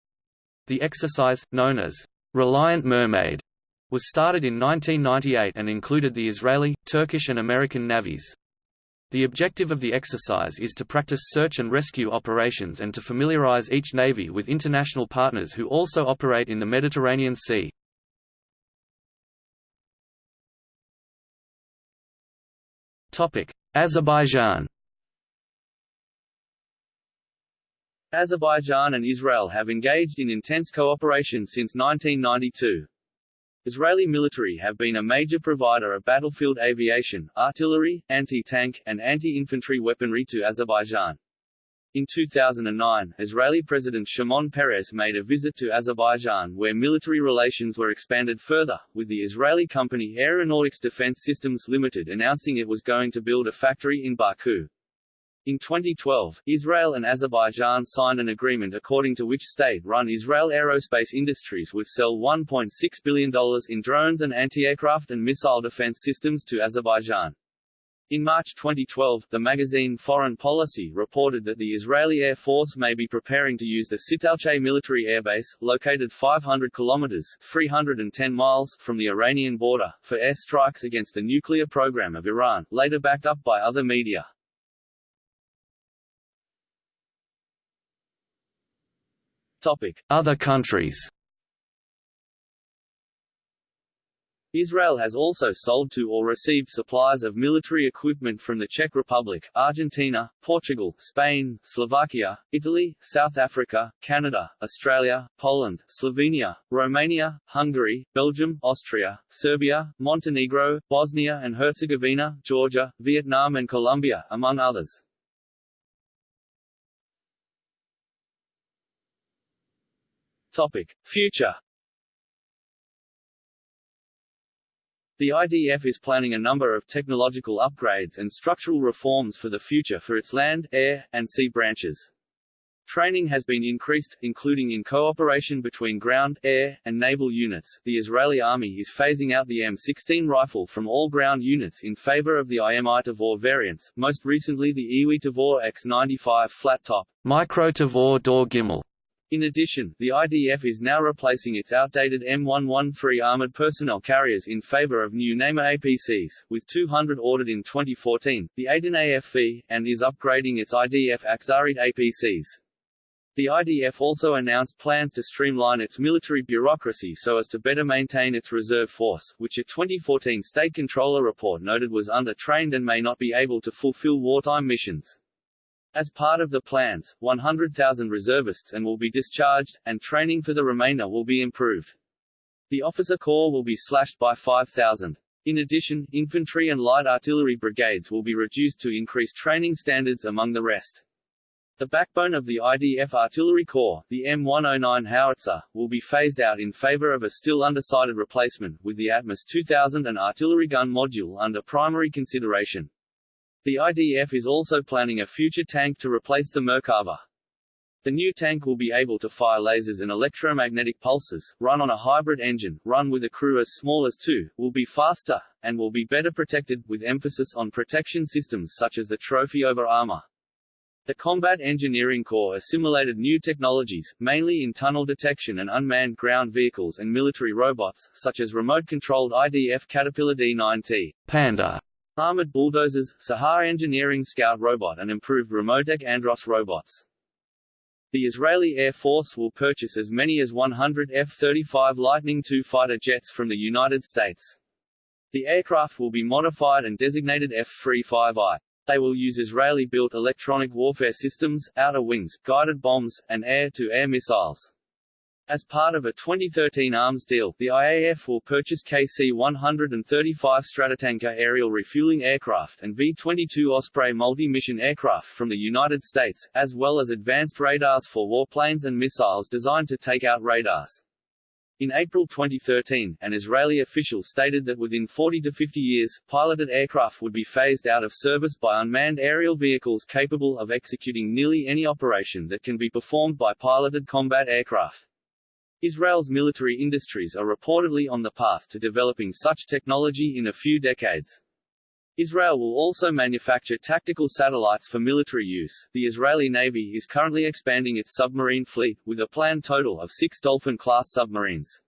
The exercise, known as Reliant Mermaid, was started in 1998 and included the Israeli, Turkish and American navies. The objective of the exercise is to practice search and rescue operations and to familiarize each navy with international partners who also operate in the Mediterranean Sea. Azerbaijan Azerbaijan and Israel have engaged in intense cooperation since 1992. Israeli military have been a major provider of battlefield aviation, artillery, anti-tank, and anti-infantry weaponry to Azerbaijan. In 2009, Israeli President Shimon Peres made a visit to Azerbaijan where military relations were expanded further, with the Israeli company Aeronautics Defense Systems Limited announcing it was going to build a factory in Baku. In 2012, Israel and Azerbaijan signed an agreement according to which state-run Israel Aerospace Industries would sell $1.6 billion in drones and anti-aircraft and missile defense systems to Azerbaijan. In March 2012, the magazine Foreign Policy reported that the Israeli Air Force may be preparing to use the Sitalchay military airbase, located 500 kilometers (310 miles) from the Iranian border, for air strikes against the nuclear program of Iran, later backed up by other media. Other countries. Israel has also sold to or received supplies of military equipment from the Czech Republic, Argentina, Portugal, Spain, Slovakia, Italy, South Africa, Canada, Australia, Poland, Slovenia, Romania, Hungary, Belgium, Austria, Serbia, Montenegro, Bosnia and Herzegovina, Georgia, Vietnam and Colombia, among others. Topic. Future The IDF is planning a number of technological upgrades and structural reforms for the future for its land, air, and sea branches. Training has been increased, including in cooperation between ground, air, and naval units. The Israeli army is phasing out the M16 rifle from all ground units in favor of the IMI Tavor variants, most recently the Iwi Tavor X95 flat top, micro Tavor Dor Gimel in addition, the IDF is now replacing its outdated M113 armored personnel carriers in favor of new Namer APCs, with 200 ordered in 2014, the Eitan AFV, and is upgrading its IDF Achzarit APCs. The IDF also announced plans to streamline its military bureaucracy so as to better maintain its reserve force, which a 2014 State Controller report noted was under-trained and may not be able to fulfill wartime missions. As part of the plans, 100,000 reservists and will be discharged, and training for the remainder will be improved. The officer corps will be slashed by 5,000. In addition, infantry and light artillery brigades will be reduced to increase training standards among the rest. The backbone of the IDF Artillery Corps, the M109 howitzer, will be phased out in favor of a still undecided replacement, with the Atmos 2000 and artillery gun module under primary consideration. The IDF is also planning a future tank to replace the Merkava. The new tank will be able to fire lasers and electromagnetic pulses, run on a hybrid engine, run with a crew as small as two, will be faster, and will be better protected, with emphasis on protection systems such as the trophy over armor. The Combat Engineering Corps assimilated new technologies, mainly in tunnel detection and unmanned ground vehicles and military robots, such as remote-controlled IDF Caterpillar D9T Panda armored bulldozers, Sahar Engineering Scout robot and improved Remotec Andros robots. The Israeli Air Force will purchase as many as 100 F-35 Lightning II fighter jets from the United States. The aircraft will be modified and designated F-35I. They will use Israeli-built electronic warfare systems, outer wings, guided bombs, and air-to-air -air missiles. As part of a 2013 arms deal, the IAF will purchase KC-135 Stratotanker aerial refueling aircraft and V-22 Osprey multi-mission aircraft from the United States, as well as advanced radars for warplanes and missiles designed to take out radars. In April 2013, an Israeli official stated that within 40 to 50 years, piloted aircraft would be phased out of service by unmanned aerial vehicles capable of executing nearly any operation that can be performed by piloted combat aircraft. Israel's military industries are reportedly on the path to developing such technology in a few decades. Israel will also manufacture tactical satellites for military use. The Israeli Navy is currently expanding its submarine fleet, with a planned total of six Dolphin-class submarines.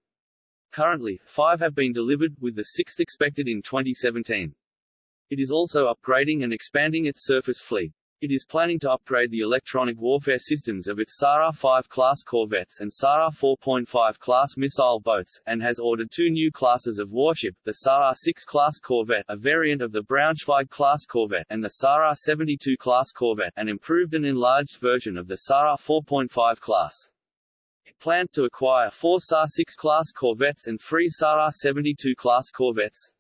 Currently, five have been delivered, with the sixth expected in 2017. It is also upgrading and expanding its surface fleet. It is planning to upgrade the electronic warfare systems of its Sa'ar 5 class corvettes and Sa'ar 4.5 class missile boats, and has ordered two new classes of warship, the Sa'ar 6 class corvette a variant of the Braunschweig class corvette and the Sa'ar 72 class corvette an improved and enlarged version of the Sa'ar 4.5 class. It plans to acquire four Sa'ar 6 class corvettes and three Sa'ar 72 class corvettes,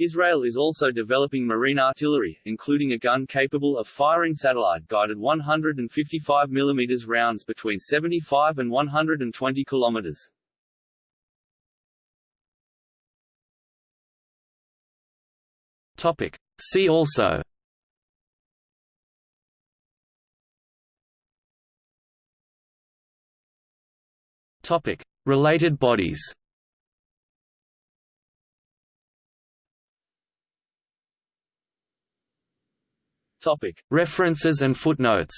Israel is also developing marine artillery, including a gun capable of firing satellite-guided 155 mm rounds between 75 and 120 km. Topic. See also Topic. Related bodies Topic. References and footnotes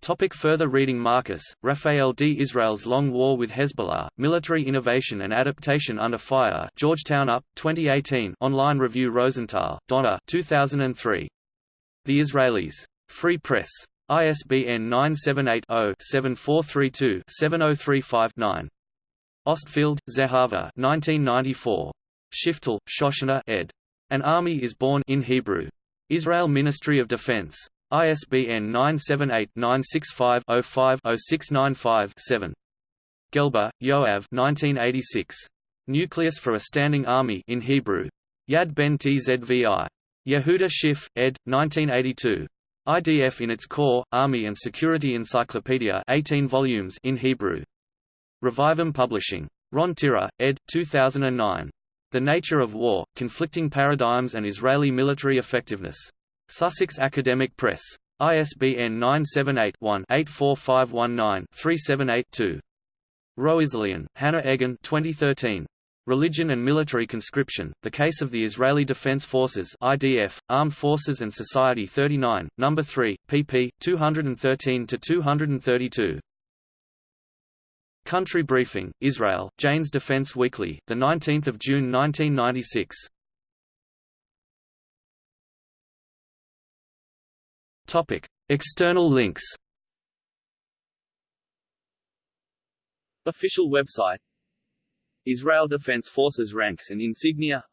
Topic further reading Marcus, Raphael D. Israel's Long War with Hezbollah, Military Innovation and Adaptation Under Fire Georgetown UP, 2018 online review Rosenthal, Donna 2003. The Israelis. Free Press. ISBN 978-0-7432-7035-9. Ostfeld, Zehava 1994. Shiftel, Shoshana ed. An army is born in Hebrew. Israel Ministry of Defense. ISBN 978-965-05-0695-7. Gelber, Yoav 1986. Nucleus for a Standing Army in Hebrew. Yad Ben Tzvi. Yehuda Schiff, ed. 1982. IDF in its core, Army and Security Encyclopedia 18 volumes in Hebrew. Revivim Publishing. Ron Tira, ed. 2009. The Nature of War, Conflicting Paradigms and Israeli Military Effectiveness. Sussex Academic Press. ISBN 978-1-84519-378-2. Roislien, Hanne Eggen 2013. Religion and Military Conscription, The Case of the Israeli Defense Forces IDF, Armed Forces and Society 39, No. 3, pp. 213–232. Country Briefing, Israel, Jane's Defense Weekly, 19 June 1996. External links. Official website. Israel Defense Forces ranks and insignia.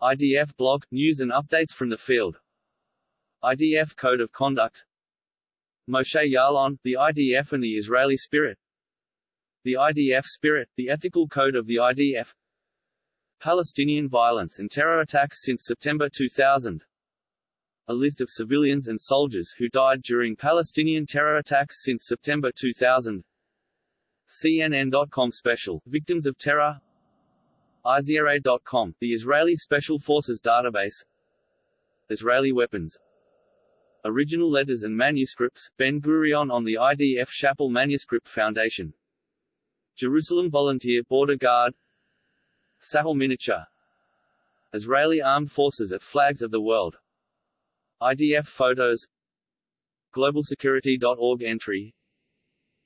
IDF blog – news and updates from the field. IDF Code of Conduct. Moshe Yaalon the IDF and the Israeli Spirit The IDF Spirit, the Ethical Code of the IDF Palestinian violence and terror attacks since September 2000 A list of civilians and soldiers who died during Palestinian terror attacks since September 2000 CNN.com Special, Victims of Terror. IZRA.com, the Israeli Special Forces Database. Israeli Weapons. Original Letters and Manuscripts, Ben-Gurion on the IDF Shapell Manuscript Foundation Jerusalem Volunteer Border Guard Sahel Miniature Israeli Armed Forces at Flags of the World IDF Photos GlobalSecurity.org entry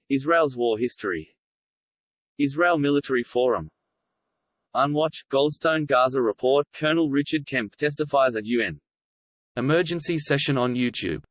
Israel's War History Israel Military Forum Unwatch, Goldstone Gaza Report Colonel Richard Kemp testifies at UN Emergency session on YouTube